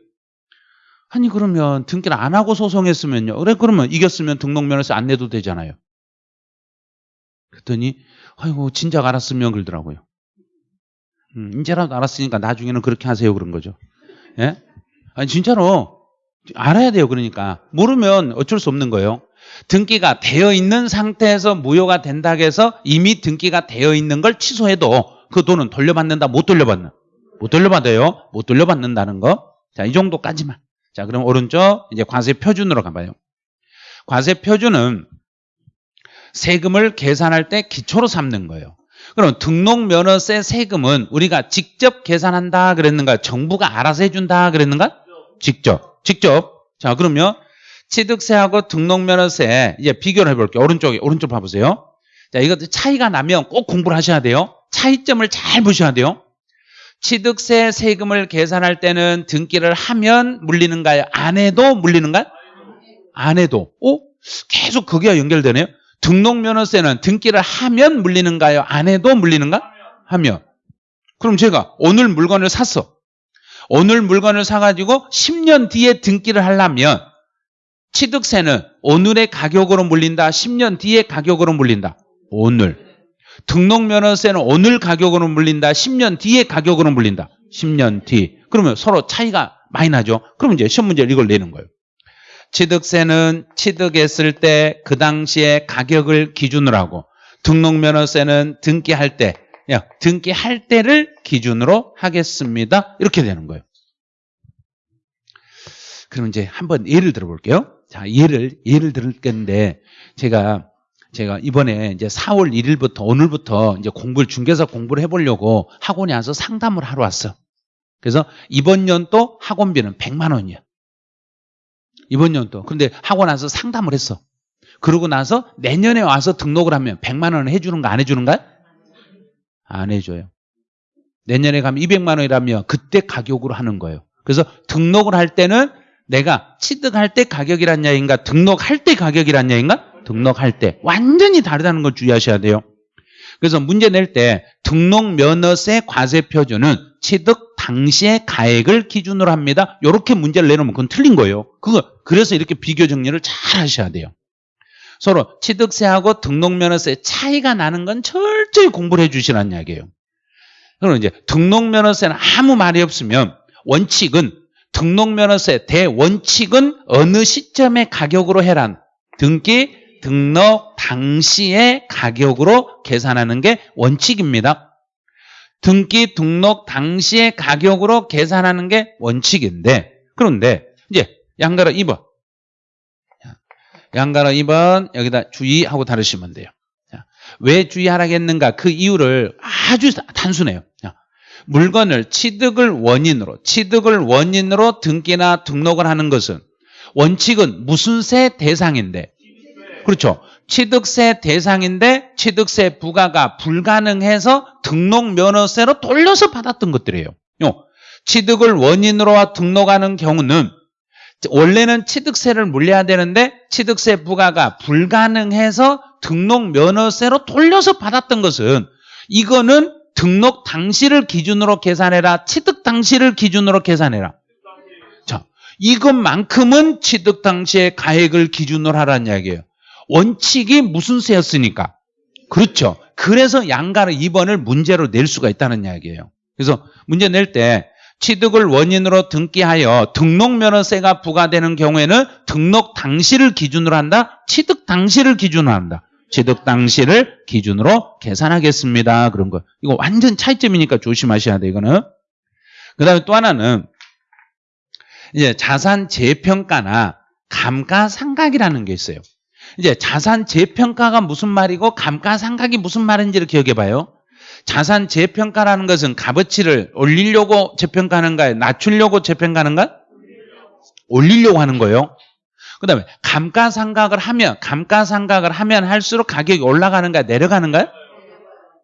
아니 그러면 등기를 안 하고 소송했으면요. 그래 그러면 이겼으면 등록면허서 안 내도 되잖아요. 그랬더니 아이고 진작 알았으면 그러더라고요. 음, 이제라도 알았으니까 나중에는 그렇게 하세요 그런 거죠. 예? 아니 진짜로 알아야 돼요. 그러니까 모르면 어쩔 수 없는 거예요. 등기가 되어 있는 상태에서 무효가 된다 해서 이미 등기가 되어 있는 걸 취소해도 그 돈은 돌려받는다 못 돌려받나? 못 돌려받아요. 못 돌려받는다는 거. 자, 이 정도까지만. 자, 그럼 오른쪽 이제 과세 표준으로 가봐요. 과세 표준은 세금을 계산할 때 기초로 삼는 거예요. 그럼 등록면허세 세금은 우리가 직접 계산한다 그랬는가? 정부가 알아서 해준다 그랬는가? 직접. 직접. 자, 그러면 취득세하고 등록면허세 이제 비교를 해볼게요. 오른쪽에, 오른쪽 봐보세요. 자, 이것도 차이가 나면 꼭 공부를 하셔야 돼요. 차이점을 잘 보셔야 돼요. 취득세 세금을 계산할 때는 등기를 하면 물리는가요? 안 해도 물리는가요? 안 해도. 오? 계속 거기와 연결되네요. 등록면허세는 등기를 하면 물리는가요? 안 해도 물리는가? 하면. 그럼 제가 오늘 물건을 샀어. 오늘 물건을 사가지고 10년 뒤에 등기를 하려면 취득세는 오늘의 가격으로 물린다. 10년 뒤에 가격으로 물린다. 오늘. 등록면허세는 오늘 가격으로 물린다. 10년 뒤에 가격으로 물린다. 10년 뒤. 그러면 서로 차이가 많이 나죠. 그럼 이제 시험 문제를 이걸 내는 거예요. 취득세는 취득했을 때 그 당시에 가격을 기준으로 하고 등록면허세는 등기할 때 등기할 때를 기준으로 하겠습니다. 이렇게 되는 거예요. 그럼 이제 한번 예를 들어 볼게요. 자, 예를 예를 들을 건데 제가 제가 이번에 이제 4월 1일부터 오늘부터 이제 공부를 중개사 공부를 해보려고 학원에 와서 상담을 하러 왔어. 그래서 이번 연도 학원비는 100만 원이야. 이번 연도. 근데 학원 와서 상담을 했어. 그러고 나서 내년에 와서 등록을 하면 100만 원 해주는 거 안 해주는가? 안 해줘요. 내년에 가면 200만 원이라면 그때 가격으로 하는 거예요. 그래서 등록을 할 때는 내가 취득할 때 가격이란 얘기인가 등록할 때 가격이란 얘기인가? 등록할 때 완전히 다르다는 걸 주의하셔야 돼요. 그래서 문제 낼 때 등록 면허세 과세 표준은 취득 당시의 가액을 기준으로 합니다. 이렇게 문제를 내놓으면 그건 틀린 거예요. 그거 그래서 이렇게 비교 정리를 잘 하셔야 돼요. 서로 취득세하고 등록면허세 차이가 나는 건 철저히 공부를 해주시라는 이야기예요. 그럼 이제 등록면허세는 아무 말이 없으면 원칙은 등록면허세 대원칙은 어느 시점의 가격으로 해란 등기 등록 당시의 가격으로 계산하는 게 원칙입니다. 등기 등록 당시의 가격으로 계산하는 게 원칙인데 그런데 이제 양가로 2번 양가로 2번 여기다 주의하고 다루시면 돼요. 왜 주의하라겠는가 그 이유를 아주 단순해요. 물건을 취득을 원인으로 취득을 원인으로 등기나 등록을 하는 것은 원칙은 무슨 세 대상인데 그렇죠. 취득세 대상인데 취득세 부과가 불가능해서 등록 면허세로 돌려서 받았던 것들이에요. 취득을 원인으로 등록하는 경우는 원래는 취득세를 물려야 되는데 취득세 부과가 불가능해서 등록 면허세로 돌려서 받았던 것은 이거는 등록 당시를 기준으로 계산해라. 취득 당시를 기준으로 계산해라. 자, 이것만큼은 취득 당시의 가액을 기준으로 하라는 이야기예요. 원칙이 무슨 세였으니까. 그렇죠. 그래서 양가를 2번을 문제로 낼 수가 있다는 이야기예요. 그래서 문제 낼 때 취득을 원인으로 등기하여 등록면허세가 부과되는 경우에는 등록 당시를 기준으로 한다. 취득 당시를 기준으로 한다. 취득 당시를 기준으로 계산하겠습니다. 그런 거. 이거 완전 차이점이니까 조심하셔야 돼, 이거는. 그 다음에 또 하나는 이제 자산 재평가나 감가상각이라는 게 있어요. 이제 자산 재평가가 무슨 말이고 감가상각이 무슨 말인지를 기억해 봐요. 자산 재평가라는 것은 값어치를 올리려고 재평가하는가요? 낮추려고 재평가하는가? 올리려고 하는 거예요. 그 다음에 감가상각을 하면 감가상각을 하면 할수록 가격이 올라가는가 내려가는가요?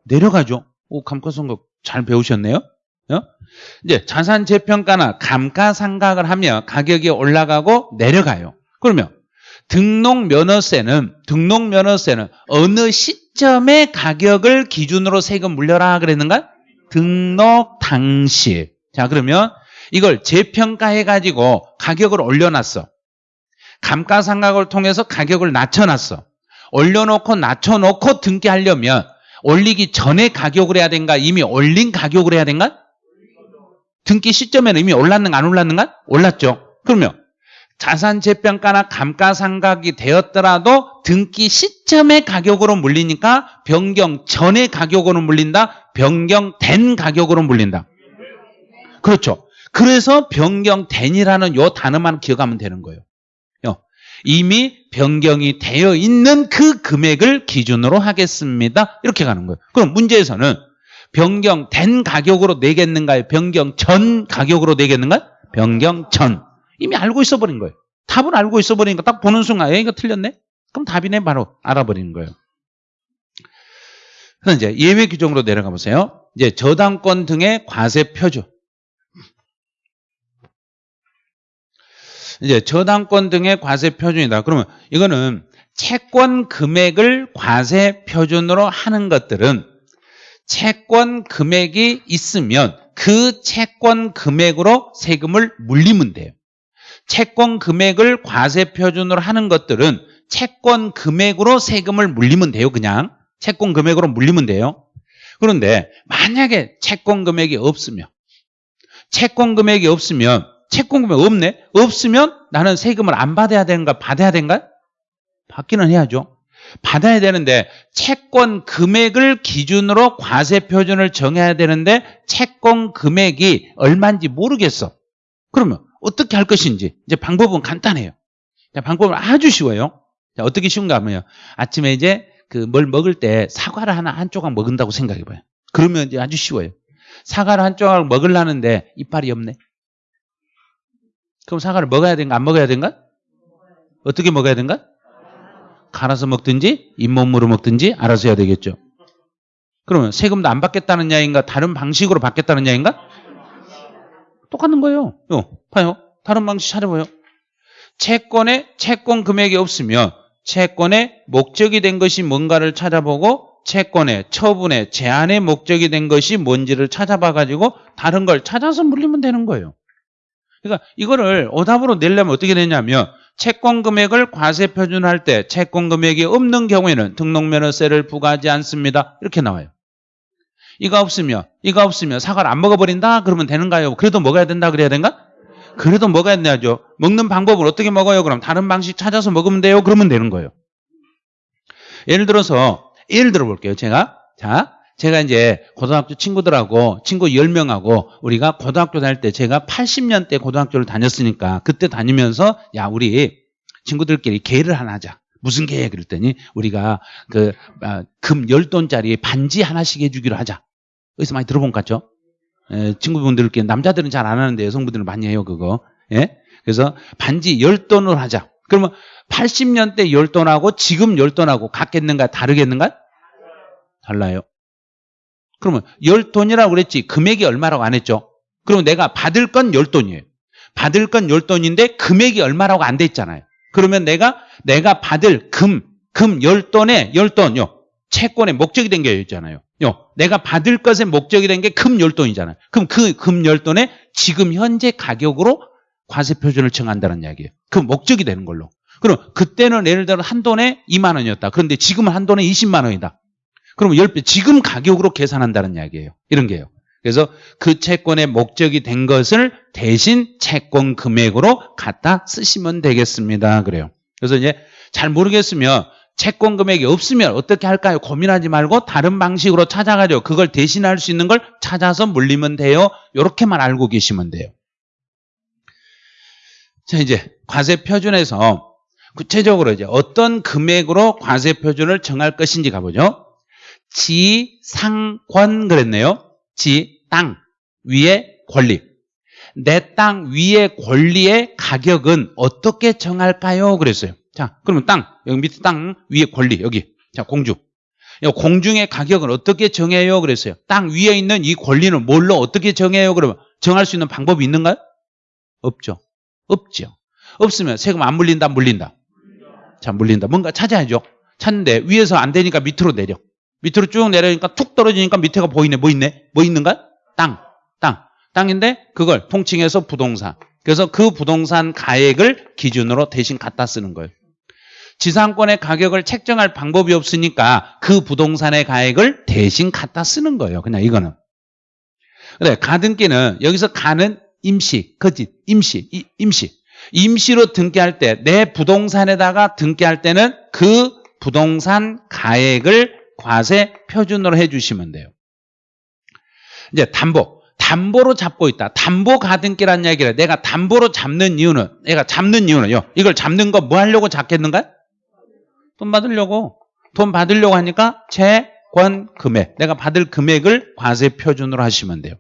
내려가죠. 오, 감가상각 잘 배우셨네요. 어? 이제 자산 재평가나 감가상각을 하면 가격이 올라가고 내려가요. 그러면 등록 면허세는 등록 면허세는 어느 시점의 가격을 기준으로 세금 물려라 그랬는가? 등록 당시. 자 그러면 이걸 재평가해 가지고 가격을 올려놨어. 감가상각을 통해서 가격을 낮춰놨어. 올려놓고 낮춰놓고 등기하려면 올리기 전에 가격을 해야 된가? 이미 올린 가격을 해야 된가? 등기 시점에는 이미 올랐는가 안 올랐는가? 올랐죠. 그러면 자산 재평가나 감가상각이 되었더라도 등기 시점의 가격으로 물리니까 변경 전의 가격으로 물린다. 변경된 가격으로 물린다. 그렇죠. 그래서 변경된이라는 요 단어만 기억하면 되는 거예요. 이미 변경이 되어 있는 그 금액을 기준으로 하겠습니다. 이렇게 가는 거예요. 그럼 문제에서는 변경된 가격으로 내겠는가요? 변경 전 가격으로 내겠는가요? 변경 전. 이미 알고 있어 버린 거예요. 답은 알고 있어 버리니까 딱 보는 순간 에 이거 틀렸네? 그럼 답이네 바로 알아버리는 거예요. 그래서 이제 예외 규정으로 내려가 보세요. 이제 저당권 등의 과세 표준. 이제 저당권 등의 과세 표준이다. 그러면 이거는 채권 금액을 과세 표준으로 하는 것들은 채권 금액이 있으면 그 채권 금액으로 세금을 물리면 돼요. 채권 금액을 과세 표준으로 하는 것들은 채권 금액으로 세금을 물리면 돼요. 그냥 채권 금액으로 물리면 돼요. 그런데 만약에 채권 금액이 없으면 채권 금액이 없으면 채권 금액 없네? 없으면 나는 세금을 안 받아야 되는가? 받아야 되는가? 받기는 해야죠. 받아야 되는데 채권 금액을 기준으로 과세 표준을 정해야 되는데 채권 금액이 얼마인지 모르겠어. 그러면 어떻게 할 것인지 이제 방법은 간단해요. 자, 방법은 아주 쉬워요. 자, 어떻게 쉬운가 하면요. 아침에 이제 그 뭘 먹을 때 사과를 하나 한 조각 먹는다고 생각해 봐요. 그러면 이제 아주 쉬워요. 사과를 한 조각 먹으려는데 이빨이 없네. 그럼 사과를 먹어야 되는가 안 먹어야 되는가? 어떻게 먹어야 되는가? 갈아서 먹든지 잇몸으로 먹든지 알아서 해야 되겠죠. 그러면 세금도 안 받겠다는 야인가 다른 방식으로 받겠다는 야인가? 똑같은 거예요. 요, 봐요. 다른 방식 찾아봐요. 채권에 채권 금액이 없으면 채권의 목적이 된 것이 뭔가를 찾아보고 채권의 처분의 제한의 목적이 된 것이 뭔지를 찾아봐 가지고 다른 걸 찾아서 물리면 되는 거예요. 그러니까 이거를 오답으로 내려면 어떻게 되냐면 채권 금액을 과세 표준할 때 채권 금액이 없는 경우에는 등록면허세를 부과하지 않습니다. 이렇게 나와요. 이거 없으면 이거 없으면 사과를 안 먹어버린다 그러면 되는가요? 그래도 먹어야 된다 그래야 된가? 그래도 먹어야 되죠. 먹는 방법을 어떻게 먹어요? 그럼 다른 방식 찾아서 먹으면 돼요. 그러면 되는 거예요. 예를 들어서 예를 들어 볼게요. 제가 자 제가 이제 고등학교 친구들하고 친구 10명하고 우리가 고등학교 다닐 때 제가 80년대 고등학교를 다녔으니까 그때 다니면서 야 우리 친구들끼리 계를 하나 하자. 무슨 계획 그랬더니 우리가 그금 아, 10돈짜리 반지 하나씩 해주기로 하자. 어디서 많이 들어본 것 같죠? 에, 친구분들끼리 남자들은 잘 안 하는데 여성분들은 많이 해요 그거. 예? 그래서 반지 10돈을 하자. 그러면 80년대 10돈하고 지금 10돈하고 같겠는가 다르겠는가? 달라요. 그러면 10돈이라고 그랬지 금액이 얼마라고 안 했죠? 그러면 내가 받을 건 10돈이에요. 받을 건 열돈인데 금액이 얼마라고 안 돼 있잖아요. 그러면 내가 내가 받을 금, 금 열돈에 열돈 요 채권의 목적이 된 게 있잖아요. 요 내가 받을 것의 목적이 된게금 열돈이잖아요. 그럼 그 금 열돈에 지금 현재 가격으로 과세 표준을 정한다는 이야기예요. 그 목적이 되는 걸로. 그럼 그때는 예를 들어 한 돈에 2만 원이었다. 그런데 지금은 한 돈에 20만 원이다. 그러면 10배 지금 가격으로 계산한다는 이야기예요. 이런 게요. 그래서 그 채권의 목적이 된 것을 대신 채권 금액으로 갖다 쓰시면 되겠습니다. 그래요. 그래서 이제 잘 모르겠으면 채권 금액이 없으면 어떻게 할까요? 고민하지 말고 다른 방식으로 찾아가죠. 그걸 대신할 수 있는 걸 찾아서 물리면 돼요. 이렇게만 알고 계시면 돼요. 자, 이제 과세 표준에서 구체적으로 이제 어떤 금액으로 과세 표준을 정할 것인지 가보죠. 지 상 권 그랬네요. 지, 땅, 위의 권리. 내 땅 위의 권리의 가격은 어떻게 정할까요? 그랬어요. 자, 그러면 땅, 여기 밑에 땅 위의 권리, 여기. 자, 공주. 공중의 가격은 어떻게 정해요? 그랬어요. 땅 위에 있는 이 권리는 뭘로 어떻게 정해요? 그러면 정할 수 있는 방법이 있는가요? 없죠. 없죠. 없으면 세금 안 물린다, 물린다. 자, 물린다. 뭔가 찾아야죠. 찾는데 위에서 안 되니까 밑으로 내려. 밑으로 쭉 내려니까 툭 떨어지니까 밑에가 보이네. 뭐 있네? 뭐 있는가? 땅. 땅. 땅인데 그걸 통칭해서 부동산. 그래서 그 부동산 가액을 기준으로 대신 갖다 쓰는 거예요. 지상권의 가격을 책정할 방법이 없으니까 그 부동산의 가액을 대신 갖다 쓰는 거예요. 그냥 이거는. 그래, 가등기는 여기서 가는 임시, 거짓, 임시, 이, 임시. 임시로 등기할 때 내 부동산에다가 등기할 때는 그 부동산 가액을 과세 표준으로 해주시면 돼요. 이제 담보. 담보로 잡고 있다. 담보 가등기라는 얘기를 내가 담보로 잡는 이유는 내가 잡는 이유는요. 이걸 잡는 거 뭐 하려고 잡겠는가? 돈 받으려고. 돈 받으려고 하니까 채권 금액. 내가 받을 금액을 과세 표준으로 하시면 돼요.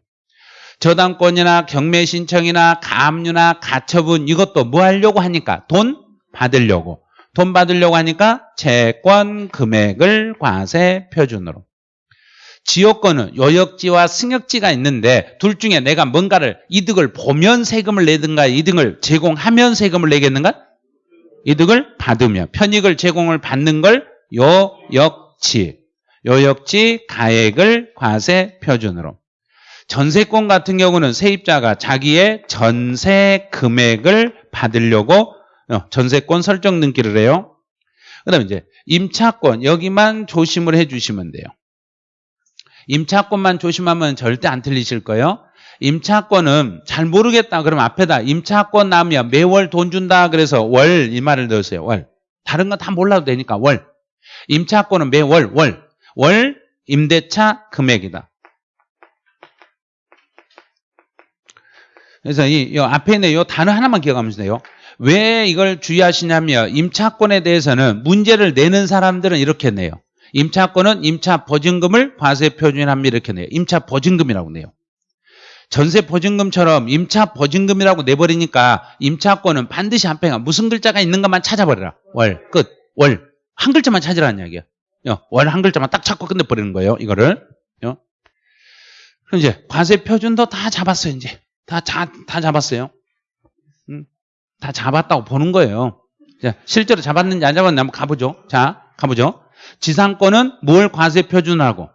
저당권이나 경매 신청이나 가압류나 가처분 이것도 뭐 하려고 하니까 돈 받으려고. 돈 받으려고 하니까 채권 금액을 과세 표준으로. 지역권은 요역지와 승역지가 있는데 둘 중에 내가 뭔가를 이득을 보면 세금을 내든가 이득을 제공하면 세금을 내겠는가? 이득을 받으며 편익을 제공을 받는 걸 요역지, 요역지 가액을 과세 표준으로. 전세권 같은 경우는 세입자가 자기의 전세 금액을 받으려고 어, 전세권 설정 등기를 해요. 그 다음에 이제 임차권 여기만 조심을 해주시면 돼요. 임차권만 조심하면 절대 안 틀리실 거예요. 임차권은 잘 모르겠다. 그럼 앞에다 임차권 나면 매월 돈 준다. 그래서 월 이 말을 넣으세요. 월. 다른 건 다 몰라도 되니까 월. 임차권은 매월 월. 월 임대차 금액이다. 그래서 이, 이 앞에 있는 이 단어 하나만 기억하면 돼요. 왜 이걸 주의하시냐면 임차권에 대해서는 문제를 내는 사람들은 이렇게 내요. 임차권은 임차 보증금을 과세 표준합니다. 이렇게 내요. 임차 보증금이라고 내요. 전세 보증금처럼 임차 보증금이라고 내버리니까 임차권은 반드시 앞에가 무슨 글자가 있는가만 찾아버려라. 월, 끝, 월. 한 글자만 찾으라는 이야기야. 월 한 글자만 딱 찾고 끝내버리는 거예요. 이거를. 그럼 이제 과세 표준도 다 잡았어요. 이제 다, 자, 다 잡았어요. 음, 다 잡았다고 보는 거예요. 자, 실제로 잡았는지 안 잡았는지 한번 가보죠. 자, 가보죠. 지상권은 뭘 과세 표준하고?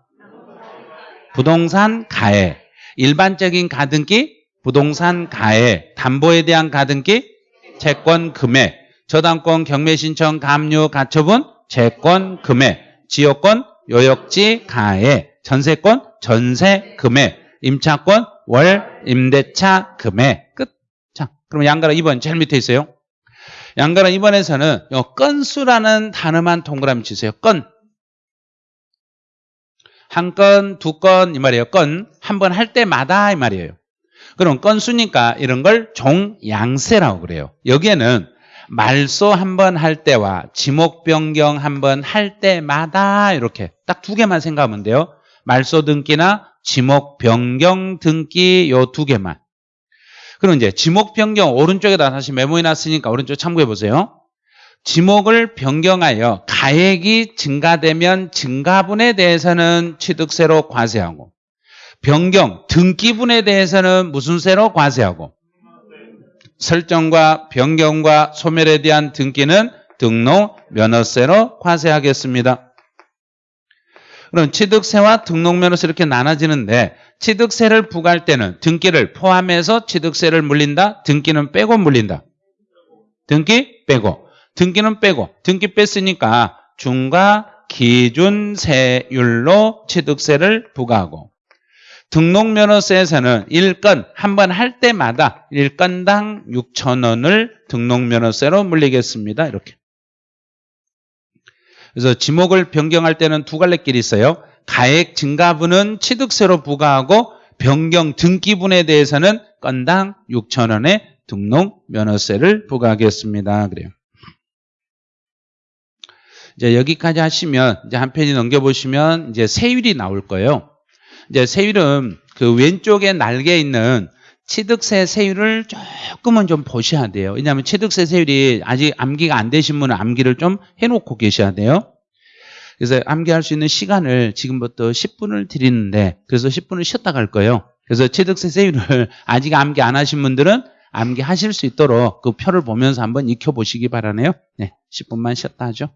부동산 가해. 일반적인 가등기, 부동산 가해. 담보에 대한 가등기, 채권 금액. 저당권 경매 신청 감유 가처분, 채권 금액. 지역권 요역지 가해. 전세권 전세 금액. 임차권 월 임대차 금액. 끝. 자, 그럼 양가라 2번 제일 밑에 있어요. 양가라 2번에서는 요 건수라는 단어만 동그라미 치세요. 건. 한 건, 두 건 이 말이에요. 건. 한 번 할 때마다 이 말이에요. 그럼 건수니까 이런 걸 종양세라고 그래요. 여기에는 말소 한 번 할 때와 지목 변경 한 번 할 때마다 이렇게 딱 두 개만 생각하면 돼요. 말소 등기나 지목 변경 등기 요 두 개만. 그럼 이제 지목 변경 오른쪽에다 다시 메모해 놨으니까 오른쪽 참고해 보세요. 지목을 변경하여 가액이 증가되면 증가분에 대해서는 취득세로 과세하고 변경 등기분에 대해서는 무슨 세로 과세하고 설정과 변경과 소멸에 대한 등기는 등록 면허세로 과세하겠습니다. 그럼 취득세와 등록면허세 이렇게 나눠지는데 취득세를 부과할 때는 등기를 포함해서 취득세를 물린다. 등기는 빼고 물린다. 등기 빼고 등기는 빼고 등기 뺐으니까 중과 기준세율로 취득세를 부과하고 등록면허세에서는 일건 한 번 할 때마다 일건당 6천 원을 등록면허세로 물리겠습니다. 이렇게. 그래서 지목을 변경할 때는 두 갈래 길이 있어요. 가액 증가분은 취득세로 부과하고 변경 등기분에 대해서는 건당 6천 원의 등록 면허세를 부과하겠습니다. 그래요. 이제 여기까지 하시면 이제 한 페이지 넘겨보시면 이제 세율이 나올 거예요. 이제 세율은 그 왼쪽에 날개 있는 취득세 세율을 조금은 좀 보셔야 돼요. 왜냐하면 취득세 세율이 아직 암기가 안 되신 분은 암기를 좀 해놓고 계셔야 돼요. 그래서 암기할 수 있는 시간을 지금부터 10분을 드리는데 그래서 10분을 쉬었다 갈 거예요. 그래서 취득세 세율을 *laughs* 아직 암기 안 하신 분들은 암기하실 수 있도록 그 표를 보면서 한번 익혀보시기 바라네요. 네, 10분만 쉬었다 하죠.